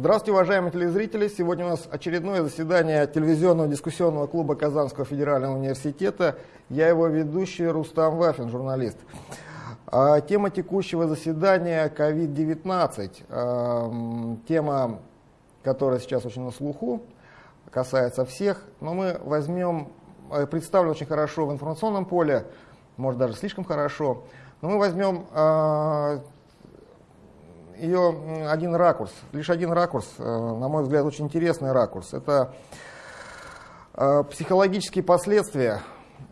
Здравствуйте, уважаемые телезрители! Сегодня у нас очередное заседание телевизионного дискуссионного клуба Казанского федерального университета. Я его ведущий Рустам Вафин, журналист. А, тема текущего заседания COVID-19. А, тема, которая сейчас очень на слуху, касается всех. Но мы возьмем, э, представлен очень хорошо в информационном поле, может даже слишком хорошо. Но мы возьмем а, ее один ракурс, лишь один ракурс, э, на мой взгляд, очень интересный ракурс. Это э, психологические последствия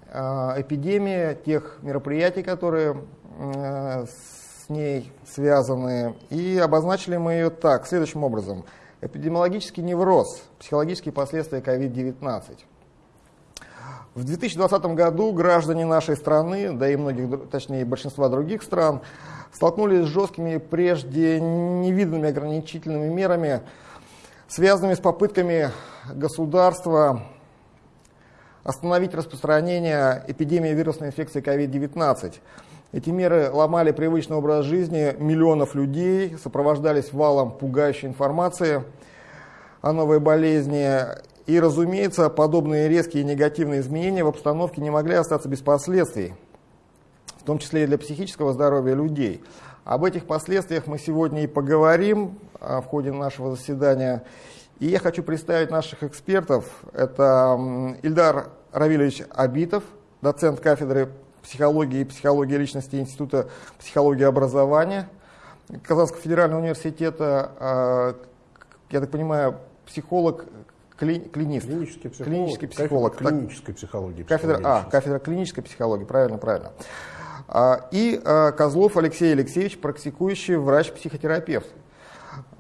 э, эпидемии, тех мероприятий, которые с ней связаны. И обозначили мы ее так, следующим образом. Эпидемиологический невроз, психологические последствия COVID-19. В 2020 году граждане нашей страны, да и многих, точнее большинства других стран, столкнулись с жесткими, прежде невиданными ограничительными мерами, связанными с попытками государства остановить распространение эпидемии вирусной инфекции COVID-19. Эти меры ломали привычный образ жизни миллионов людей, сопровождались валом пугающей информации о новой болезни. И, разумеется, подобные резкие негативные изменения в обстановке не могли остаться без последствий том числе и для психического здоровья людей. Об этих последствиях мы сегодня и поговорим а, в ходе нашего заседания. И я хочу представить наших экспертов. Это Ильдар Равильевич Абитов, доцент кафедры психологии и психологии личности Института психологии и образования Казанского федерального университета. А, я так понимаю, психолог, кли, клинист. Клинический психолог. Клинический психолог. Кафедра клинической психологии. Кафедра, а, кафедра клинической психологии, правильно, правильно. А, и а, Козлов Алексей Алексеевич, практикующий врач-психотерапевт.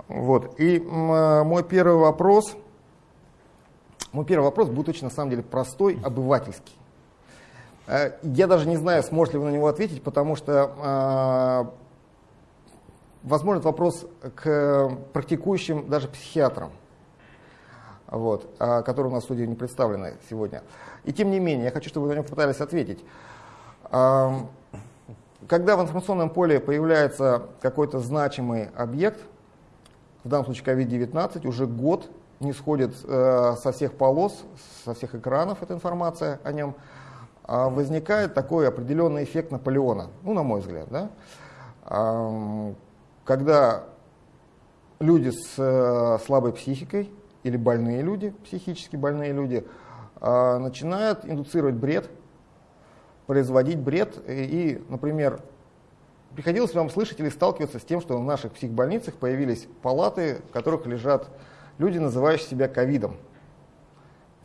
Вот. И а, мой первый вопрос, мой первый вопрос будет очень на самом деле простой, обывательский. Я даже не знаю, сможете ли вы на него ответить, потому что, возможно, это вопрос к практикующим даже психиатрам, вот, которые у нас в студии не представлены сегодня. И тем не менее, я хочу, чтобы вы на него попытались ответить. Когда в информационном поле появляется какой-то значимый объект, в данном случае COVID-19, уже год не сходит э, со всех полос, со всех экранов эта информация о нем, э, возникает такой определенный эффект Наполеона, ну, на мой взгляд, да? э, когда люди с э, слабой психикой или больные люди, психически больные люди, э, начинают индуцировать бред, производить бред. И, например, приходилось вам слышать или сталкиваться с тем, что в наших психбольницах появились палаты, в которых лежат люди, называющие себя ковидом.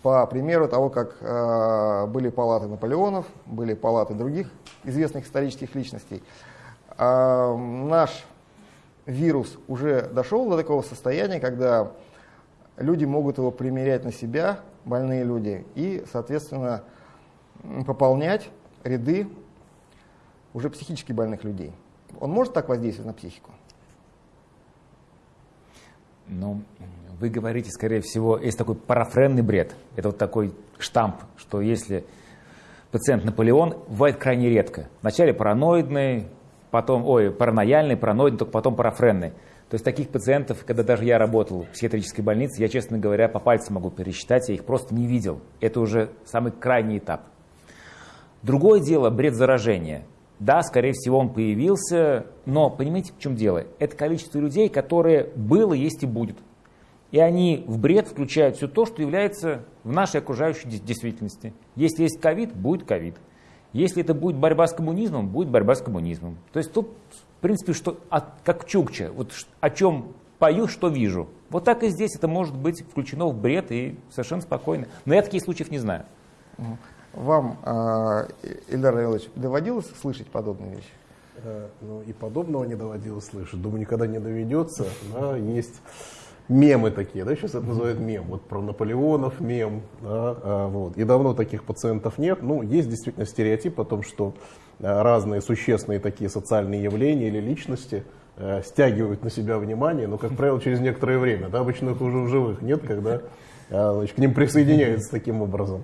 По примеру того, как э, были палаты Наполеонов, были палаты других известных исторических личностей. Э, наш вирус уже дошел до такого состояния, когда люди могут его примерять на себя, больные люди, и, соответственно, пополнять ряды уже психически больных людей. Он может так воздействовать на психику? Ну, вы говорите, скорее всего, есть такой парафренный бред. Это вот такой штамп, что если пациент Наполеон, бывает крайне редко. Вначале параноидный, потом, ой, паранояльный, параноидный, только потом парафренный. То есть таких пациентов, когда даже я работал в психиатрической больнице, я, честно говоря, по пальцам могу пересчитать, я их просто не видел. Это уже самый крайний этап. Другое дело бред заражения. Да, скорее всего, он появился, но понимаете, в чем дело? Это количество людей, которые было, есть и будет. И они в бред включают все то, что является в нашей окружающей действительности. Если есть ковид, будет ковид. Если это будет борьба с коммунизмом, будет борьба с коммунизмом. То есть тут, в принципе, что, как Чукча, вот о чем пою, что вижу. Вот так и здесь это может быть включено в бред и совершенно спокойно. Но я таких случаев не знаю. Вам, э, Ильдар Равилович, доводилось слышать подобные вещи? Э, ну, и подобного не доводилось слышать. Думаю, никогда не доведется. Да, есть мемы такие, да, сейчас это называют мем, вот про Наполеонов мем, да, а, вот. И давно таких пациентов нет. Ну, есть действительно стереотип о том, что а, разные существенные такие социальные явления или личности а, стягивают на себя внимание, но, как правило, через некоторое время, да, обычно их уже в живых нет, когда а, значит, к ним присоединяются таким образом.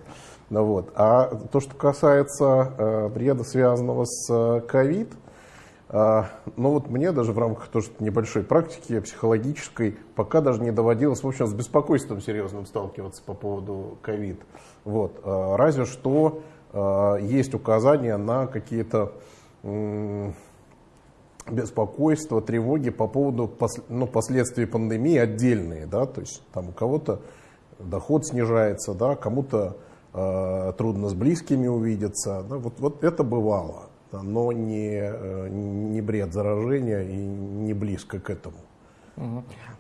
Ну, вот. А то, что касается э, бреда, связанного с ковид, А, но вот мне даже в рамках тоже небольшой практики психологической пока даже не доводилось, в общем, с беспокойством серьезным сталкиваться по поводу ковид. Вот. А, разве что а, есть указания на какие-то беспокойства, тревоги по поводу ну, последствий пандемии отдельные, да, то есть там у кого-то доход снижается, да, кому-то э, трудно с близкими увидеться, да, вот, вот это бывало но не, э, не бред заражения и не близко к этому.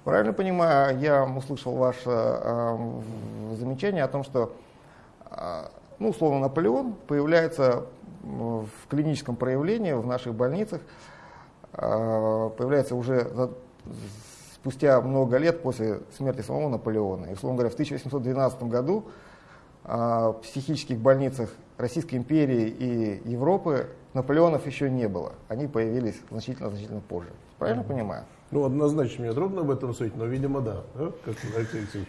Правильно понимаю, я услышал ваше э, замечание о том, что, э, ну, условно, Наполеон появляется в клиническом проявлении в наших больницах, э, появляется уже за, спустя много лет после смерти самого Наполеона. И, условно говоря, в 1812 году э, в психических больницах Российской империи и Европы Наполеонов еще не было. Они появились значительно-значительно позже. Правильно mm-hmm. понимаю? Ну, однозначно, мне трудно об этом судить, но, видимо, да. да? Как Алексей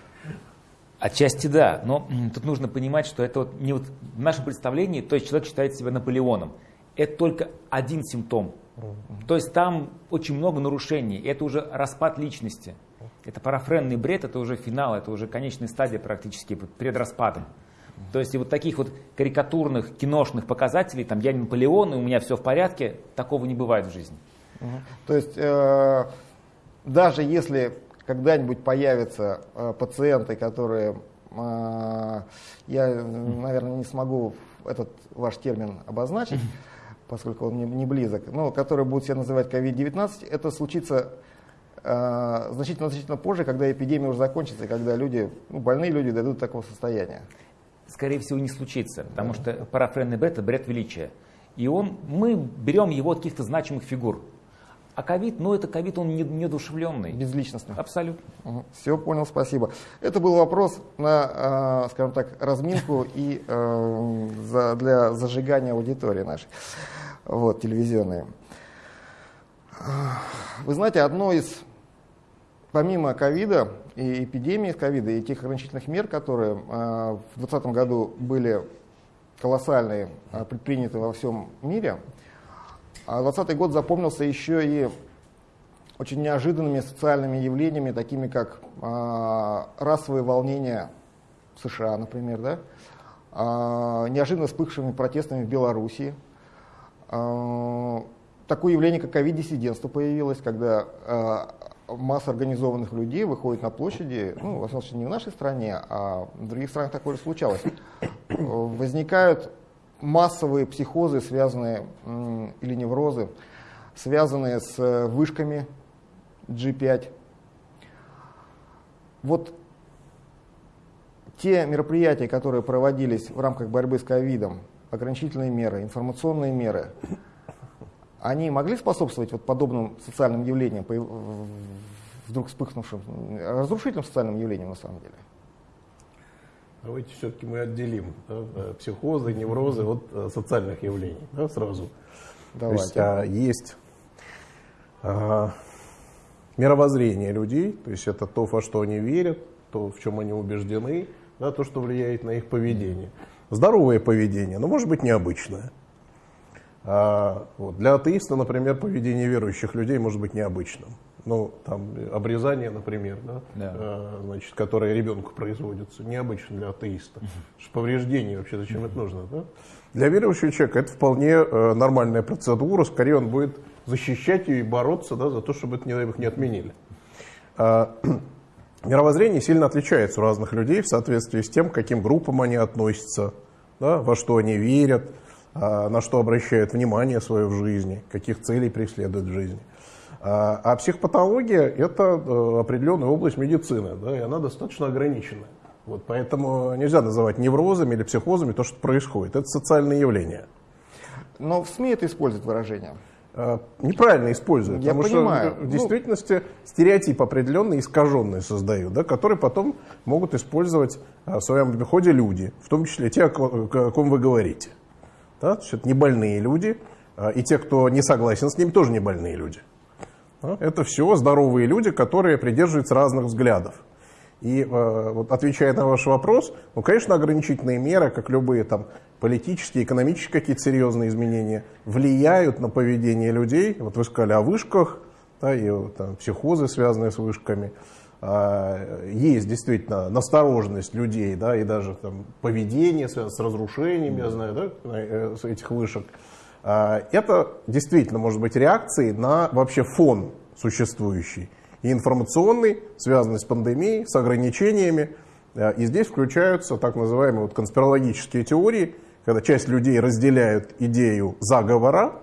Отчасти да, но тут нужно понимать, что это вот не вот в нашем представлении, то есть человек считает себя Наполеоном. Это только один симптом. Mm-hmm. То есть там очень много нарушений, это уже распад личности. Это парафренный бред, это уже финал, это уже конечная стадия практически перед распадом. То есть и вот таких вот карикатурных, киношных показателей, там я не Наполеон, и у меня все в порядке, такого не бывает в жизни. То есть э, даже если когда-нибудь появятся э, пациенты, которые, э, я, наверное, не смогу этот ваш термин обозначить, поскольку он не, не близок, но которые будут себя называть COVID-19, это случится значительно-значительно позже, когда эпидемия уже закончится, и когда люди, ну, больные люди дойдут до такого состояния скорее всего, не случится, потому что парафренный бред – это бред величия. И он, мы берем его от каких-то значимых фигур. А ковид, ну это ковид, он не, неодушевленный. Безличностный. Абсолютно. Угу. Все, понял, спасибо. Это был вопрос на, э, скажем так, разминку и э, за, для зажигания аудитории нашей, вот, телевизионной. Вы знаете, одно из помимо ковида и эпидемии ковида, и тех ограничительных мер, которые э, в 2020 году были колоссальные, э, предприняты во всем мире, 2020 а год запомнился еще и очень неожиданными социальными явлениями, такими как расовые волнения в США, например, да? неожиданно вспыхшими протестами в Белоруссии. Такое явление, как ковид-диссидентство появилось, когда масса организованных людей выходит на площади, ну, всяком случае, не в нашей стране, а в других странах такое же случалось. Возникают массовые психозы, связанные, или неврозы, связанные с вышками G5. Вот те мероприятия, которые проводились в рамках борьбы с ковидом, ограничительные меры, информационные меры, они могли способствовать вот подобным социальным явлениям, вдруг вспыхнувшим, разрушительным социальным явлениям на самом деле? Давайте все-таки мы отделим да, э, психозы, неврозы от э, социальных явлений да, сразу. Давайте. То есть, а, есть а, мировоззрение людей, то есть это то, во что они верят, то, в чем они убеждены, да, то, что влияет на их поведение. Здоровое поведение, но может быть необычное. А, вот. Для атеиста, например, поведение верующих людей может быть необычным. Ну, там, обрезание, например, да, да. А, значит, которое ребенку производится, необычно для атеиста. Повреждение вообще, зачем это нужно? Да? Для верующего человека это вполне э, нормальная процедура, скорее он будет защищать ее и бороться да, за то, чтобы это, не дай бог, не отменили. А, мировоззрение сильно отличается у разных людей в соответствии с тем, к каким группам они относятся, да, во что они верят, на что обращают внимание свое в жизни, каких целей преследуют в жизни. А, а психопатология – это э, определенная область медицины, да, и она достаточно ограниченная. Вот поэтому нельзя называть неврозами или психозами то, что происходит. Это социальное явление. Но в СМИ это используют выражение. А, неправильно используют, Я потому понимаю. что в ну, действительности ну, стереотип определенный, искаженный создают, да, который потом могут использовать в своем обиходе люди, в том числе те, о ком вы говорите. Да? То есть это не больные люди, а, и те, кто не согласен с ними, тоже не больные люди. Да? Это все здоровые люди, которые придерживаются разных взглядов. И э, вот отвечая на ваш вопрос, ну, конечно, ограничительные меры, как любые там политические, экономические какие-то серьезные изменения, влияют на поведение людей. Вот вы сказали о вышках, да, и там, психозы, связанные с вышками. А, есть действительно настороженность людей, да, и даже там, поведение связано с разрушением, я знаю, да, э, этих вышек. А, это действительно может быть реакцией на вообще фон существующий и информационный, связанный с пандемией, с ограничениями. Э, и здесь включаются так называемые вот конспирологические теории, когда часть людей разделяют идею заговора,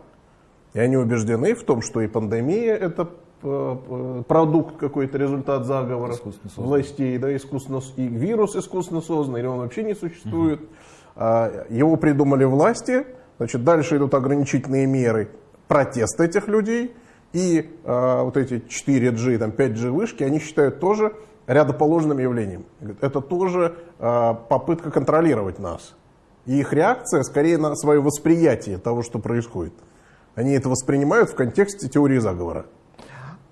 и они убеждены в том, что и пандемия это продукт какой-то, результат заговора властей, да, искусственно, и вирус искусственно созданный, или он вообще не существует. Угу. Его придумали власти, значит, дальше идут ограничительные меры, протест этих людей – и э, вот эти 4G, там, 5G вышки, они считают тоже рядоположным явлением. Это тоже э, попытка контролировать нас. И их реакция скорее на свое восприятие того, что происходит. Они это воспринимают в контексте теории заговора.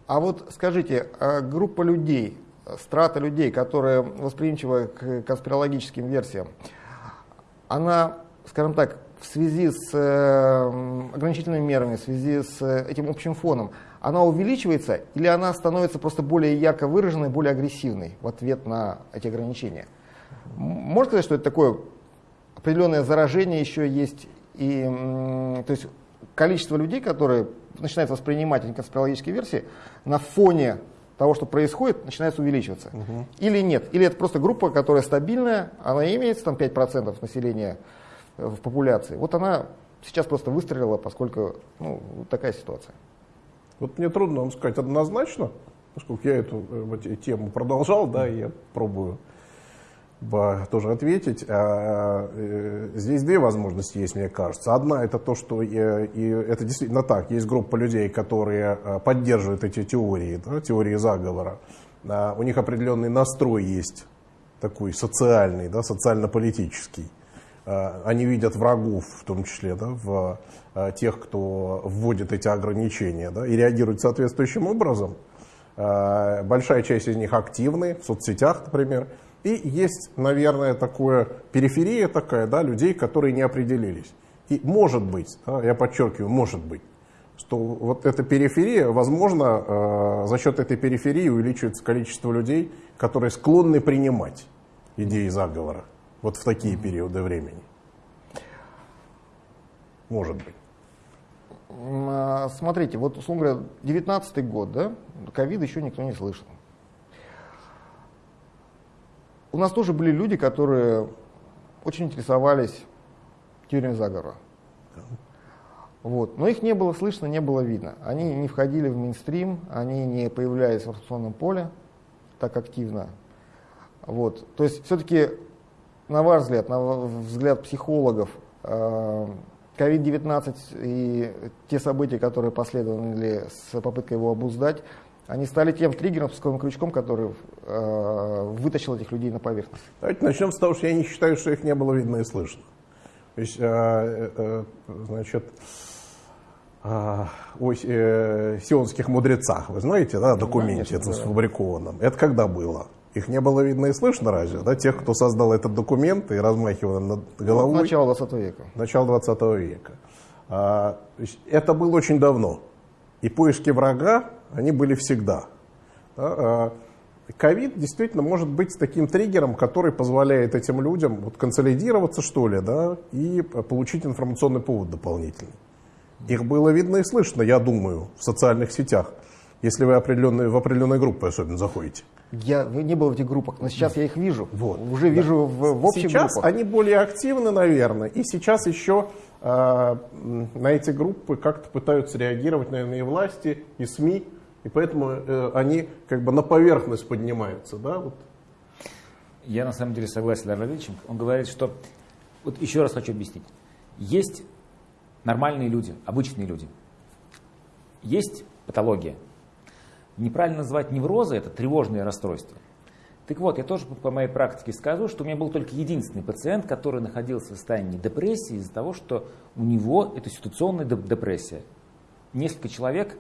А вот скажите, а группа людей, страта людей, которые восприимчивы к конспирологическим версиям, она, скажем так, в связи с э, ограничительными мерами, в связи с э, этим общим фоном, она увеличивается или она становится просто более ярко выраженной, более агрессивной в ответ на эти ограничения? Можно сказать, что это такое определенное заражение еще есть, и, то есть количество людей, которые начинают воспринимать эти конспирологические версии, на фоне того, что происходит, начинает увеличиваться. Угу. Или нет? Или это просто группа, которая стабильная, она имеет там 5% населения в популяции. Вот она сейчас просто выстрелила, поскольку ну, такая ситуация. Вот мне трудно вам сказать однозначно, поскольку я эту э, тему продолжал, да, и я пробую тоже ответить. А, э, здесь две возможности есть, мне кажется. Одна это то, что и, и это действительно так. Есть группа людей, которые э, поддерживают эти теории, да, теории заговора. А, у них определенный настрой есть, такой социальный, да, социально-политический. А, они видят врагов, в том числе, да, в тех, кто вводит эти ограничения, да, и реагируют соответствующим образом. Большая часть из них активны, в соцсетях, например. И есть, наверное, такое периферия такая, да, людей, которые не определились. И может быть, да, я подчеркиваю, может быть, что вот эта периферия, возможно, за счет этой периферии увеличивается количество людей, которые склонны принимать идеи заговора вот в такие периоды времени? Может быть. А, смотрите, вот, условно говоря, 19 год, да, ковид еще никто не слышал. У нас тоже были люди, которые очень интересовались теорией заговора. Вот. Но их не было слышно, не было видно. Они не входили в мейнстрим, они не появлялись в информационном поле так активно. Вот. То есть все-таки на ваш взгляд, на взгляд психологов, COVID-19 э, и те события, которые последовали с попыткой его обуздать, они стали тем триггером, пусковым крючком, который э, вытащил этих людей на поверхность. Давайте начнем с того, что я не считаю, что их не было видно и слышно. То есть, э, э, значит, э, о э, сионских мудрецах, вы знаете, да, документе Конечно, это да. сфабрикованном. Это когда было? Их не было видно и слышно разве? Да? Тех, кто создал этот документ и размахивал над головой. Начало 20 века. Начало 20 века. А, это было очень давно. И поиски врага, они были всегда. А, ковид действительно может быть таким триггером, который позволяет этим людям вот, консолидироваться, что ли, да, и получить информационный повод дополнительный. Их было видно и слышно, я думаю, в социальных сетях, если вы определенные, в определенные группы особенно заходите. Я не был в этих группах, но сейчас я их вижу. Вот. Уже вижу да. в, в общих сейчас группах. они более активны, наверное. И сейчас еще э, на эти группы как-то пытаются реагировать, наверное, и власти, и СМИ. И поэтому э, они как бы на поверхность поднимаются. Да? Вот. Я на самом деле согласен с Леонидовичем. Он говорит, что... Вот еще раз хочу объяснить. Есть нормальные люди, обычные люди. Есть патология. Неправильно называть неврозы, это тревожные расстройства. Так вот, я тоже по моей практике скажу, что у меня был только единственный пациент, который находился в состоянии депрессии из-за того, что у него это ситуационная депрессия. Несколько человек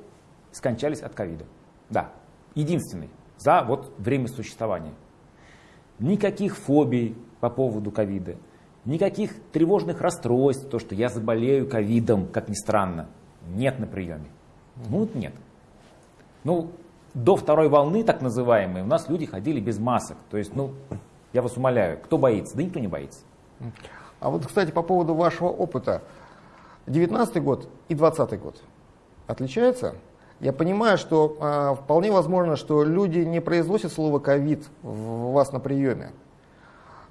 скончались от ковида. Да, единственный за вот время существования. никаких фобий по поводу ковида, никаких тревожных расстройств, то, что я заболею ковидом, как ни странно, нет на приеме. Ну, нет. Ну, до второй волны, так называемой, у нас люди ходили без масок. То есть, ну, я вас умоляю, кто боится? Да никто не боится. А вот, кстати, по поводу вашего опыта. 19 год и 20 год отличаются? Я понимаю, что э, вполне возможно, что люди не произносят слово ковид у вас на приеме.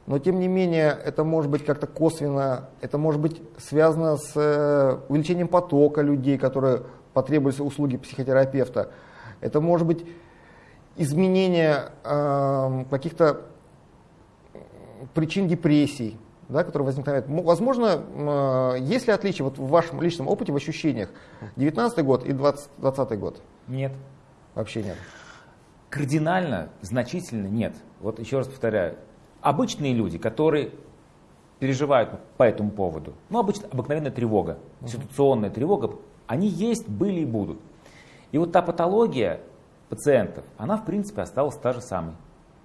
Но тем не менее, это может быть как-то косвенно, это может быть связано с э, увеличением потока людей, которые потребуются услуги психотерапевта. Это может быть изменение э, каких-то причин депрессий, да, которые возникают. Возможно, э, есть ли отличие вот в вашем личном опыте, в ощущениях 19 год и 2020 год? Нет. Вообще нет. Кардинально, значительно нет. Вот еще раз повторяю, обычные люди, которые переживают по этому поводу, ну, обычно обыкновенная тревога, ситуационная тревога, они есть, были и будут. И вот та патология пациентов, она в принципе осталась та же самой.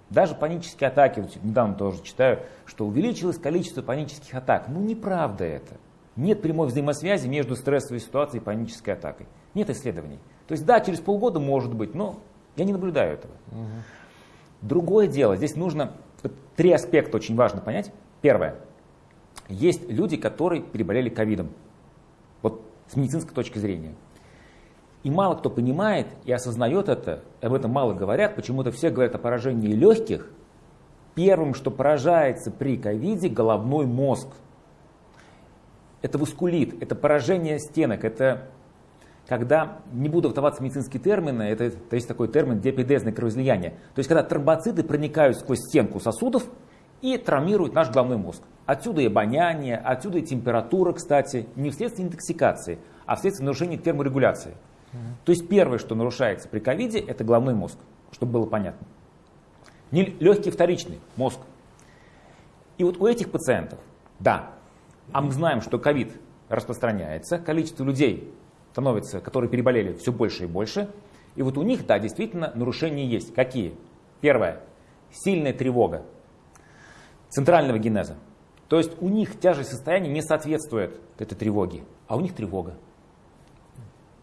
Даже панические атаки, вот недавно тоже читаю, что увеличилось количество панических атак. Ну неправда это. Нет прямой взаимосвязи между стрессовой ситуацией и панической атакой. Нет исследований. То есть да, через полгода может быть, но я не наблюдаю этого. Угу. Другое дело, здесь нужно три аспекта очень важно понять. Первое. Есть люди, которые переболели ковидом. Вот с медицинской точки зрения. И мало кто понимает и осознает это, об этом мало говорят, почему-то все говорят о поражении легких. Первым, что поражается при ковиде, головной мозг. Это васкулит, это поражение стенок, это когда, не буду вдаваться в медицинские термины, это, это есть такой термин диапедезное кровоизлияние. То есть когда тромбоциты проникают сквозь стенку сосудов и травмируют наш головной мозг. Отсюда и обоняние, отсюда и температура, кстати, не вследствие интоксикации, а вследствие нарушения терморегуляции. То есть первое, что нарушается при ковиде, это головной мозг, чтобы было понятно. Не легкий вторичный мозг. И вот у этих пациентов, да, а мы знаем, что ковид распространяется, количество людей становится, которые переболели, все больше и больше. И вот у них, да, действительно, нарушения есть. Какие? Первое. Сильная тревога центрального генеза. То есть у них тяжесть состояния не соответствует этой тревоге, а у них тревога.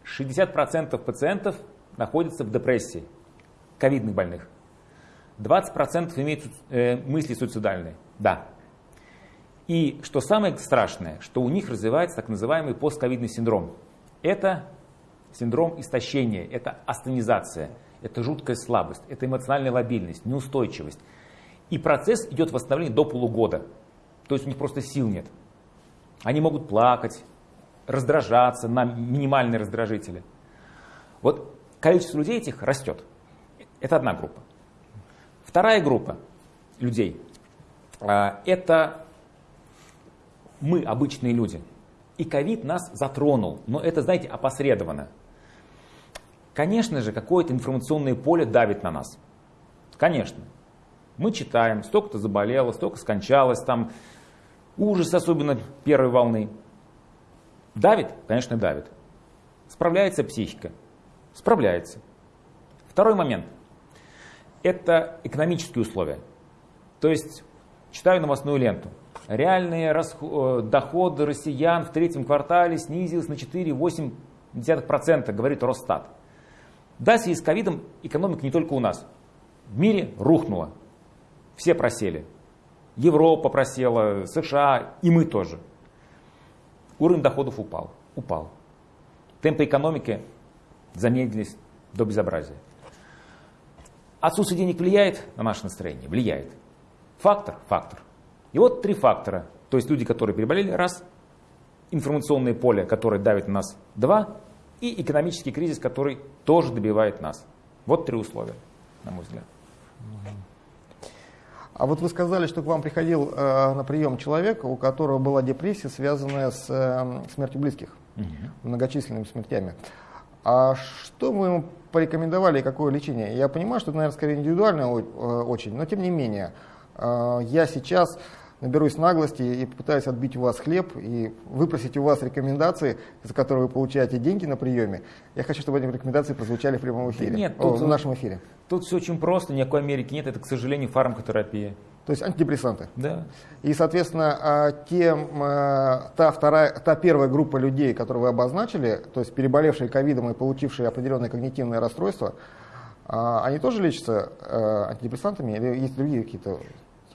60% пациентов находятся в депрессии, ковидных больных. 20% имеют э, мысли суицидальные. Да. И что самое страшное, что у них развивается так называемый постковидный синдром. Это синдром истощения, это астенизация, это жуткая слабость, это эмоциональная лобильность, неустойчивость. И процесс идет восстановление до полугода. То есть у них просто сил нет. Они могут плакать, раздражаться на минимальные раздражители. Вот количество людей этих растет. Это одна группа. Вторая группа людей а, – это мы, обычные люди. И ковид нас затронул, но это, знаете, опосредованно. Конечно же, какое-то информационное поле давит на нас. Конечно. Мы читаем, столько-то заболело, столько скончалось, там ужас, особенно первой волны. Давит? Конечно, давит. Справляется психика? Справляется. Второй момент. Это экономические условия. То есть, читаю новостную ленту. Реальные расход, э, доходы россиян в третьем квартале снизились на 4,8%, говорит Росстат. Да, в связи с ковидом экономика не только у нас. В мире рухнула. Все просели. Европа просела, США и мы тоже. Уровень доходов упал. Упал. Темпы экономики замедлились до безобразия. Отсутствие денег влияет на наше настроение? Влияет. Фактор? Фактор. И вот три фактора. То есть люди, которые переболели, раз. Информационное поле, которое давит на нас, два. И экономический кризис, который тоже добивает нас. Вот три условия, на мой взгляд. А вот вы сказали, что к вам приходил э, на прием человек, у которого была депрессия, связанная с э, смертью близких, угу. многочисленными смертями. А что вы ему порекомендовали и какое лечение? Я понимаю, что это, наверное, скорее индивидуально э, очень, но тем не менее, э, я сейчас наберусь наглости и попытаюсь отбить у вас хлеб и выпросить у вас рекомендации, за которые вы получаете деньги на приеме. Я хочу, чтобы эти рекомендации прозвучали в прямом эфире, Да нет, О, тут- в нашем эфире. Тут все очень просто, никакой Америки нет, это, к сожалению, фармакотерапия. То есть антидепрессанты. Да. И, соответственно, а, те, м, а, та, вторая, та первая группа людей, которую вы обозначили, то есть переболевшие ковидом и получившие определенные когнитивные расстройства, а, они тоже лечатся антидепрессантами или есть другие какие-то?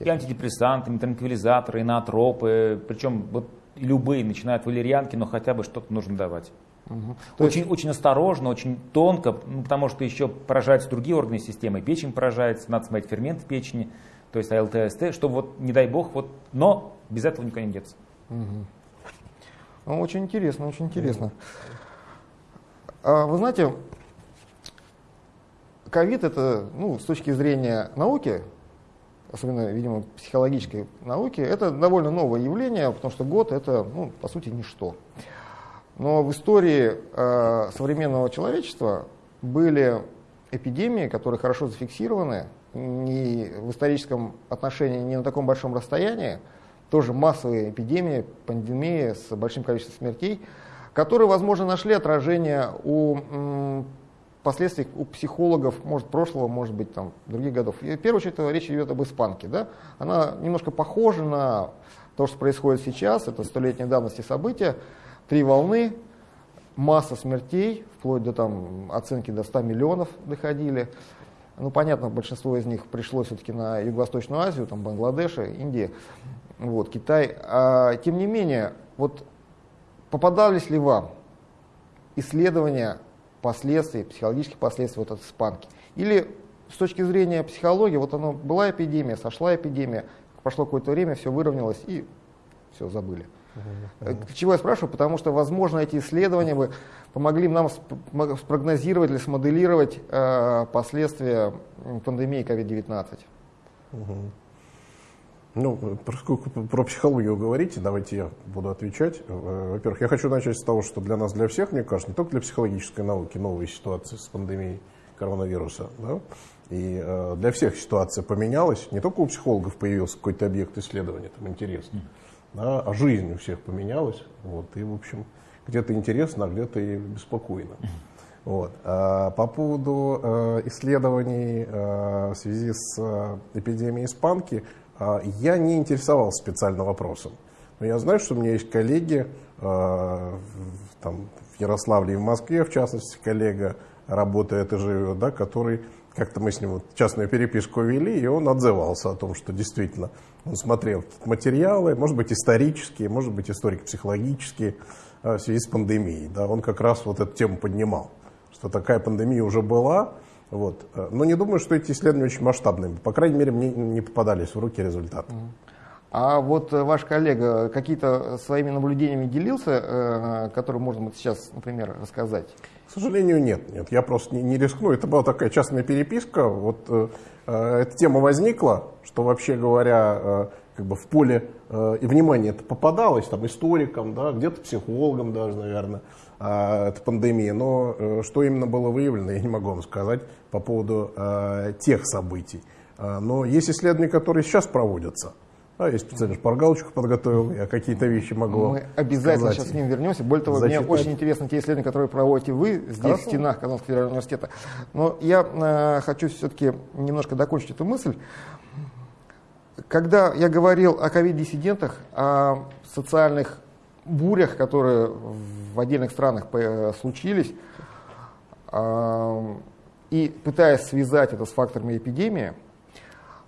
И антидепрессанты, и транквилизаторы, и наотропы, причем вот любые, начиная от валерьянки, но хотя бы что-то нужно давать. Мгм. То есть- Очень, очень осторожно, очень тонко, ну, потому что еще поражаются другие органы системы, печень поражается, надо смотреть фермент в печени, то есть АЛТ, АСТ, чтобы вот, не дай бог, вот, но без этого никуда не деться. Ну, очень интересно, очень интересно. А, Вы знаете, ковид это, ну, с точки зрения науки, особенно, видимо, психологической науки, это довольно новое явление, потому что год это, ну, по сути, ничто. Но в истории э, современного человечества были эпидемии, которые хорошо зафиксированы, не в историческом отношении не на таком большом расстоянии, тоже массовые эпидемии, пандемии с большим количеством смертей, которые, возможно, нашли отражение у м, последствий у психологов, может, прошлого, может быть, там, других годов. И в первую очередь речь идет об испанке. Да? Она немножко похожа на то, что происходит сейчас, это столетней давности события, три волны, масса смертей, вплоть до там, оценки до 100 миллионов доходили. Ну, понятно, большинство из них пришло все-таки на Юго-Восточную Азию, там, Бангладеш, Индия, вот, Китай. А, тем не менее, вот попадались ли вам исследования последствий, психологических последствий вот от испанки? Или с точки зрения психологии, вот оно была эпидемия, сошла эпидемия, прошло какое-то время, все выровнялось и все забыли. Э, Чего я спрашиваю? Потому что, возможно, эти исследования бы помогли нам спрогнозировать или смоделировать э, последствия пандемии COVID-19. Ну, поскольку про психологию говорите, давайте я буду отвечать. Э, Во-первых, я хочу начать с того, что для нас, для всех, мне кажется, не только для психологической науки, новые ситуации с пандемией коронавируса, да, и э, для всех ситуация поменялась. Не только у психологов появился какой-то объект исследования, там интересно, да, а жизнь у всех поменялась. Вот, и, в общем, где-то интересно, а где-то и беспокойно. Вот. А по поводу э, исследований э, в связи с э, эпидемией испанки, я не интересовался специально вопросом. Но я знаю, что у меня есть коллеги в- там, в Ярославле и в Москве, в частности, коллега работает и живет, да, который как-то мы с ним вот частную переписку вели, и он отзывался о том, что действительно он смотрел материалы, может быть, исторические, может быть, историко-психологические, э, в связи с пандемией. Да, он как раз вот эту тему поднимал, что такая пандемия уже была. Вот. Э, Но не думаю, что эти исследования очень масштабные. По крайней мере, мне не попадались в руки результаты. А вот э, ваш коллега какие-то своими наблюдениями делился, э, которые можно вот сейчас, например, рассказать? К сожалению, нет. нет. Я просто не, не рискну. Это была такая частная переписка. Вот э, э, эта тема возникла, что вообще говоря, э, как бы в поле э, и внимания это попадалось, там, историкам, да, где-то психологам даже, наверное, э, эта пандемия. Но э, что именно было выявлено, я не могу вам сказать по поводу э, тех событий. Э, но есть исследования, которые сейчас проводятся. Да, я специально шпаргалочку подготовил, я какие-то вещи могу Мы обязательно сказать. сейчас к ним вернемся. Более того, Зачитать. мне очень интересны те исследования, которые проводите вы здесь, Хорошо. в стенах Казанского федерального университета. Но я э, хочу все-таки немножко докончить эту мысль. Когда я говорил о ковид-диссидентах, о социальных бурях, которые в отдельных странах э, случились, э, и пытаясь связать это с факторами эпидемии,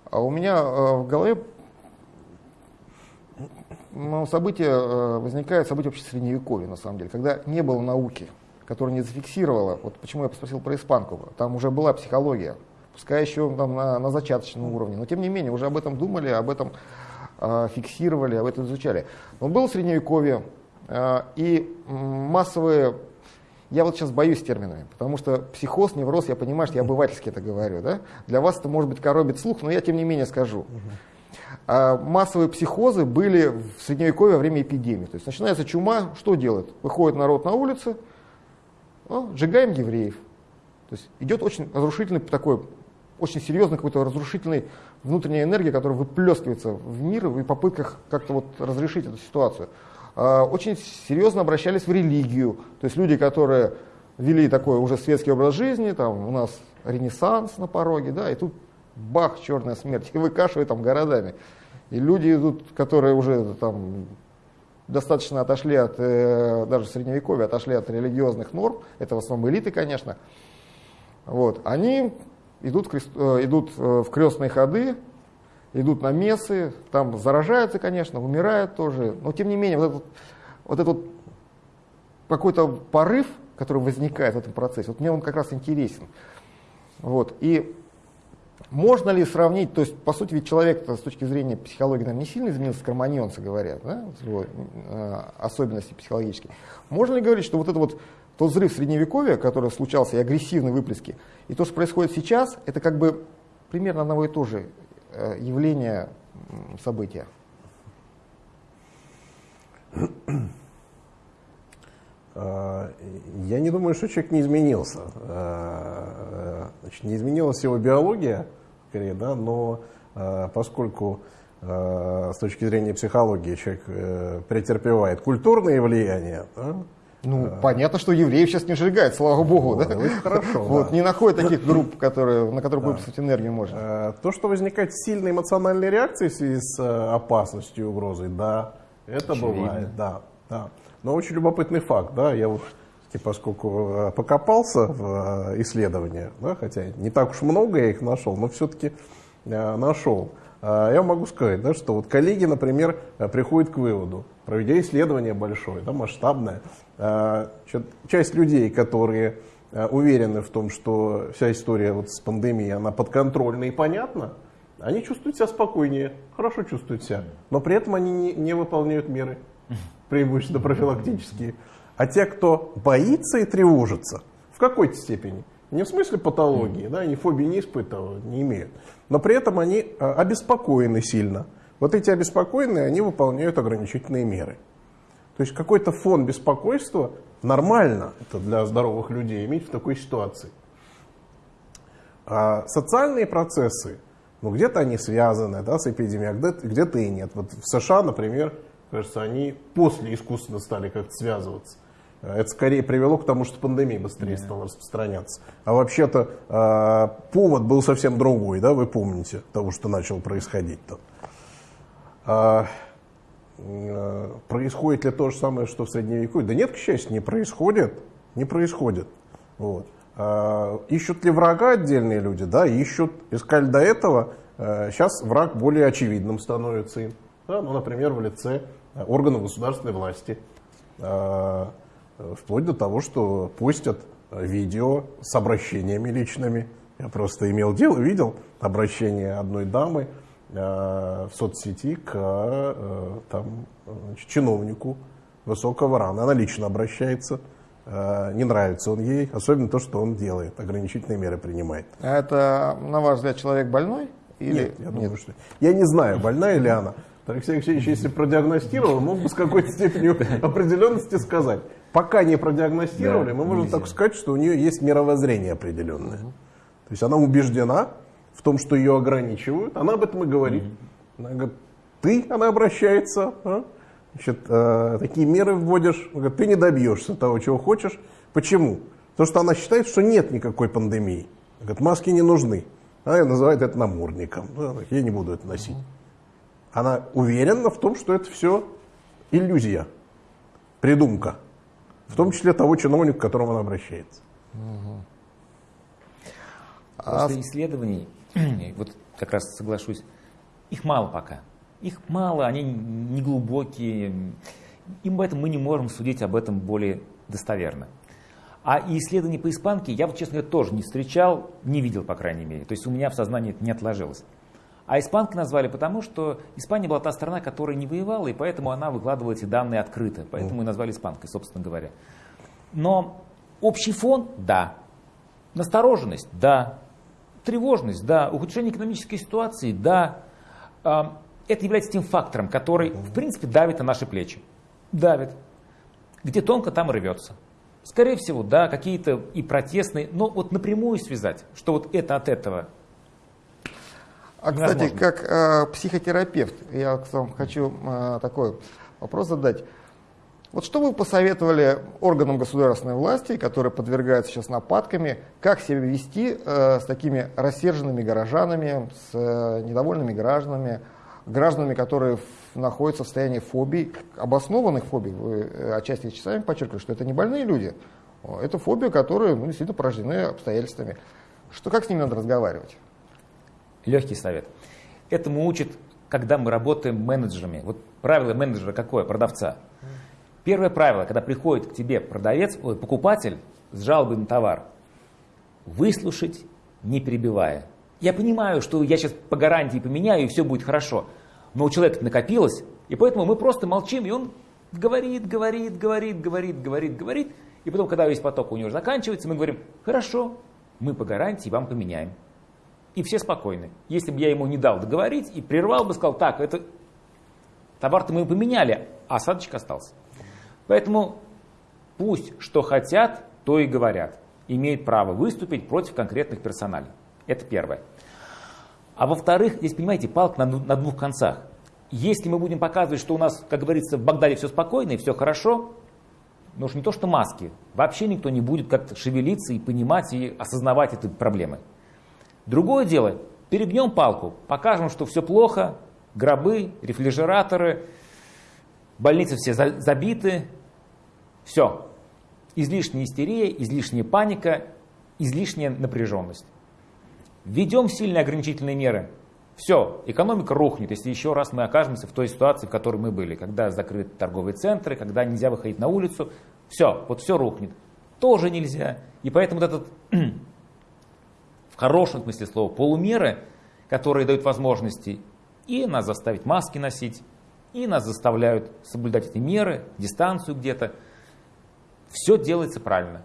а у меня э, в голове ну, событие э, возникает, событие вообще средневековья, на самом деле, когда не было науки, которая не зафиксировала, вот почему я спросил про испанку, там уже была психология, пускай еще там, на, на зачаточном уровне, но тем не менее уже об этом думали, об этом э, фиксировали, об этом изучали. Но было средневековье, и массовые, я вот сейчас боюсь терминами, потому что психоз, невроз, я понимаю, что я обывательски это говорю, да? для вас это может быть коробит слух, но я тем не менее скажу. А массовые психозы были в средневековье во время эпидемии. То есть начинается чума, что делает? Выходит народ на улицы, «О, сжигаем евреев. То есть идет очень разрушительный такой очень серьезной какой-то разрушительной внутренней энергии, которая выплескивается в мир в попытках как-то вот разрешить эту ситуацию. А, очень серьезно обращались в религию. То есть люди, которые вели такой уже светский образ жизни, там у нас ренессанс на пороге, да, и тут бах, черная смерть, и выкашивает там городами. И люди идут, которые уже там достаточно отошли от, э, даже средневековья, отошли от религиозных норм, это в основном элиты, конечно, вот, они идут, э, идут э, в крестные ходы, идут на мессы, там заражаются, конечно, умирают тоже, но тем не менее вот этот, вот этот какой-то порыв, который возникает в этом процессе, вот мне он как раз интересен. Вот, и можно ли сравнить, то есть, по сути, ведь человек с точки зрения психологии нам не сильно изменился, кроманьонцы говорят, да, его, э, особенности психологические. Можно ли говорить, что вот это вот тот взрыв средневековья, который случался, и агрессивные выплески, и то, что происходит сейчас, это как бы примерно одного и то же явление, события? А, я не думаю, что человек не изменился. А, значит, не изменилась его биология, скорее, да, но поскольку с точки зрения психологии человек э, претерпевает культурные влияния, да, ну, а, понятно, что евреев сейчас не сжигают, слава богу, вот, да? Очень хорошо. Вот, да. не находят таких групп, которые, на которые да. выпустить энергию можно. То, что возникает сильная эмоциональная реакция в связи с опасностью и угрозой, да, это Очевидно. бывает, да, да. Но очень любопытный факт, да, я вот, поскольку э, покопался в э, исследования, да, хотя не так уж много я их нашел, но все-таки э, нашел. Я могу сказать, да, что вот коллеги, например, приходят к выводу, проведя исследование большое, да, масштабное, часть людей, которые уверены в том, что вся история вот с пандемией, она подконтрольна и понятна, они чувствуют себя спокойнее, хорошо чувствуют себя, но при этом они не, не выполняют меры преимущественно профилактические, а те, кто боится и тревожится, в какой-то степени, не в смысле патологии, да, они фобии не испытывают, не имеют, но при этом они а, обеспокоены сильно. Вот эти обеспокоенные, они выполняют ограничительные меры. То есть какой-то фон беспокойства нормально это для здоровых людей иметь в такой ситуации. А социальные процессы, ну где-то они связаны да, с эпидемией, а где-то и нет. Вот в США, например, кажется, они после искусственно стали как-то связываться. Э, это скорее привело к тому, что пандемия быстрее стала распространяться. А вообще-то э, повод был совсем другой, да, вы помните, того, что начало происходить там. А, э, происходит ли то же самое, что в Средневековье? Да нет, к счастью, не происходит. Не происходит. Вот. А, ищут ли врага отдельные люди? Да, ищут. Искали до этого. А, сейчас враг более очевидным становится им. Да, ну, например, в лице органов государственной власти, а, вплоть до того, что постят видео с обращениями личными. Я просто имел дело, видел обращение одной дамы а, в соцсети к там, чиновнику высокого ранга. Она лично обращается. Не нравится он ей, особенно то, что он делает, ограничительные меры принимает. А это, на ваш взгляд, человек больной? Или... Нет, я думаю, Нет. что... Я не знаю, больная ли она. Алексей Алексеевич, если продиагностировал, мог бы с какой-то степенью определенности сказать. Пока не продиагностировали, да, мы можем так сказать, что у нее есть мировоззрение определенное. Угу. То есть она убеждена в том, что ее ограничивают. Она об этом и говорит. Угу. Она говорит, ты, она обращается, а? Значит, э, такие меры вводишь, она говорит, ты не добьешься того, чего хочешь. Почему? Потому что она считает, что нет никакой пандемии. Она говорит, маски не нужны. Она называет это намордником. Я не буду это носить. Она уверена в том, что это все иллюзия, придумка. В том числе того чиновника, к которому она обращается. После исследований, вот как раз соглашусь, их мало пока. Их мало, они не глубокие. И поэтому мы не можем судить об этом более достоверно. А исследований по испанке я, вот, честно говоря, тоже не встречал, не видел, по крайней мере. То есть у меня в сознании это не отложилось. А испанкой назвали потому, что Испания была та страна, которая не воевала, и поэтому она выкладывала эти данные открыто. Поэтому и назвали испанкой, собственно говоря. Но общий фон – да. Настороженность – да. Тревожность – да. Ухудшение экономической ситуации – да. А, это является тем фактором, который, в принципе, давит на наши плечи. Давит. Где тонко, там рвется. Скорее всего, да, какие-то и протестные, но вот напрямую связать, что вот это от этого А, кстати, как э, психотерапевт, я вам хочу э, такой вопрос задать. Вот что вы посоветовали органам государственной власти, которые подвергаются сейчас нападками, как себя вести э, с такими рассерженными горожанами, с э, недовольными гражданами, гражданами, которые в, находятся в состоянии фобий, обоснованных фобий, вы э, отчасти часами подчеркивали, что это не больные люди, это фобии, которые ну, действительно порождены обстоятельствами. Что, как с ними надо разговаривать? Легкий совет. Этому учат, когда мы работаем менеджерами. Вот правило менеджера какое, продавца – Первое правило, когда приходит к тебе продавец, ой, покупатель с жалобой на товар, выслушать, не перебивая. Я понимаю, что я сейчас по гарантии поменяю, и все будет хорошо. Но у человека накопилось, и поэтому мы просто молчим, и он говорит, говорит, говорит, говорит, говорит, говорит. И потом, когда весь поток у него заканчивается, мы говорим, хорошо, мы по гарантии вам поменяем. И все спокойны. Если бы я ему не дал договорить и прервал бы, сказал, так, это товар-то мы поменяли, а осадочек остался. Поэтому пусть что хотят, то и говорят. Имеют право выступить против конкретных персоналей. Это первое. А во-вторых, здесь, понимаете, палка на, на двух концах. Если мы будем показывать, что у нас, как говорится, в Багдаде все спокойно и все хорошо, ну уж не то, что маски, вообще никто не будет как-то шевелиться и понимать и осознавать эти проблемы. Другое дело, перегнем палку, покажем, что все плохо, гробы, рефрижераторы, больницы все забиты, все. Излишняя истерия, излишняя паника, излишняя напряженность. Введем сильные ограничительные меры. Все, экономика рухнет, если еще раз мы окажемся в той ситуации, в которой мы были, когда закрыты торговые центры, когда нельзя выходить на улицу. Все, вот все рухнет. Тоже нельзя. И поэтому вот этот, в хорошем смысле слова, полумеры, которые дают возможности и нас заставить маски носить, и нас заставляют соблюдать эти меры, дистанцию где-то. Все делается правильно.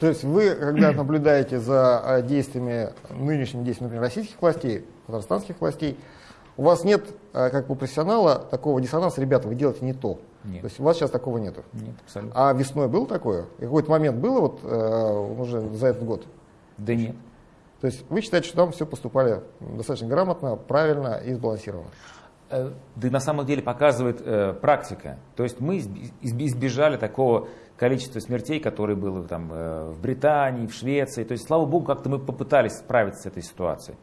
То есть вы, когда наблюдаете за а, действиями, нынешними действиями, например, российских властей, казахстанских властей, у вас нет, а, как у профессионала, такого диссонанса, ребята, вы делаете не то. Нет. То есть у вас сейчас такого нету. Нет, абсолютно. А весной было такое? И какой-то момент было вот э, уже за этот год? Да нет. То есть вы считаете, что там все поступали достаточно грамотно, правильно и сбалансированно? Э, да на самом деле показывает э, практика. То есть мы избежали такого количества смертей, которые было там, э, в Британии, в Швеции. То есть, слава богу, как-то мы попытались справиться с этой ситуацией.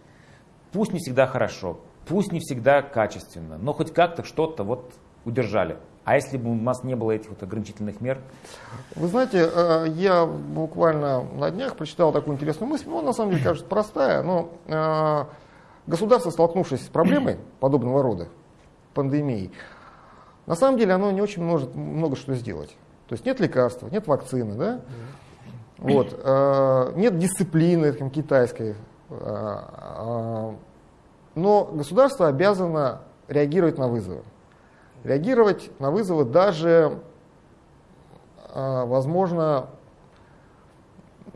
Пусть не всегда хорошо, пусть не всегда качественно, но хоть как-то что-то вот удержали. А если бы у нас не было этих вот ограничительных мер? Вы знаете, э, я буквально на днях прочитал такую интересную мысль, ну, на самом деле кажется простая, но э, государство, столкнувшись с проблемой подобного рода, пандемией, на самом деле оно не очень может много что сделать. То есть нет лекарства, нет вакцины, да? Вот, э, нет дисциплины там, китайской. Но государство обязано реагировать на вызовы. Реагировать на вызовы даже, возможно,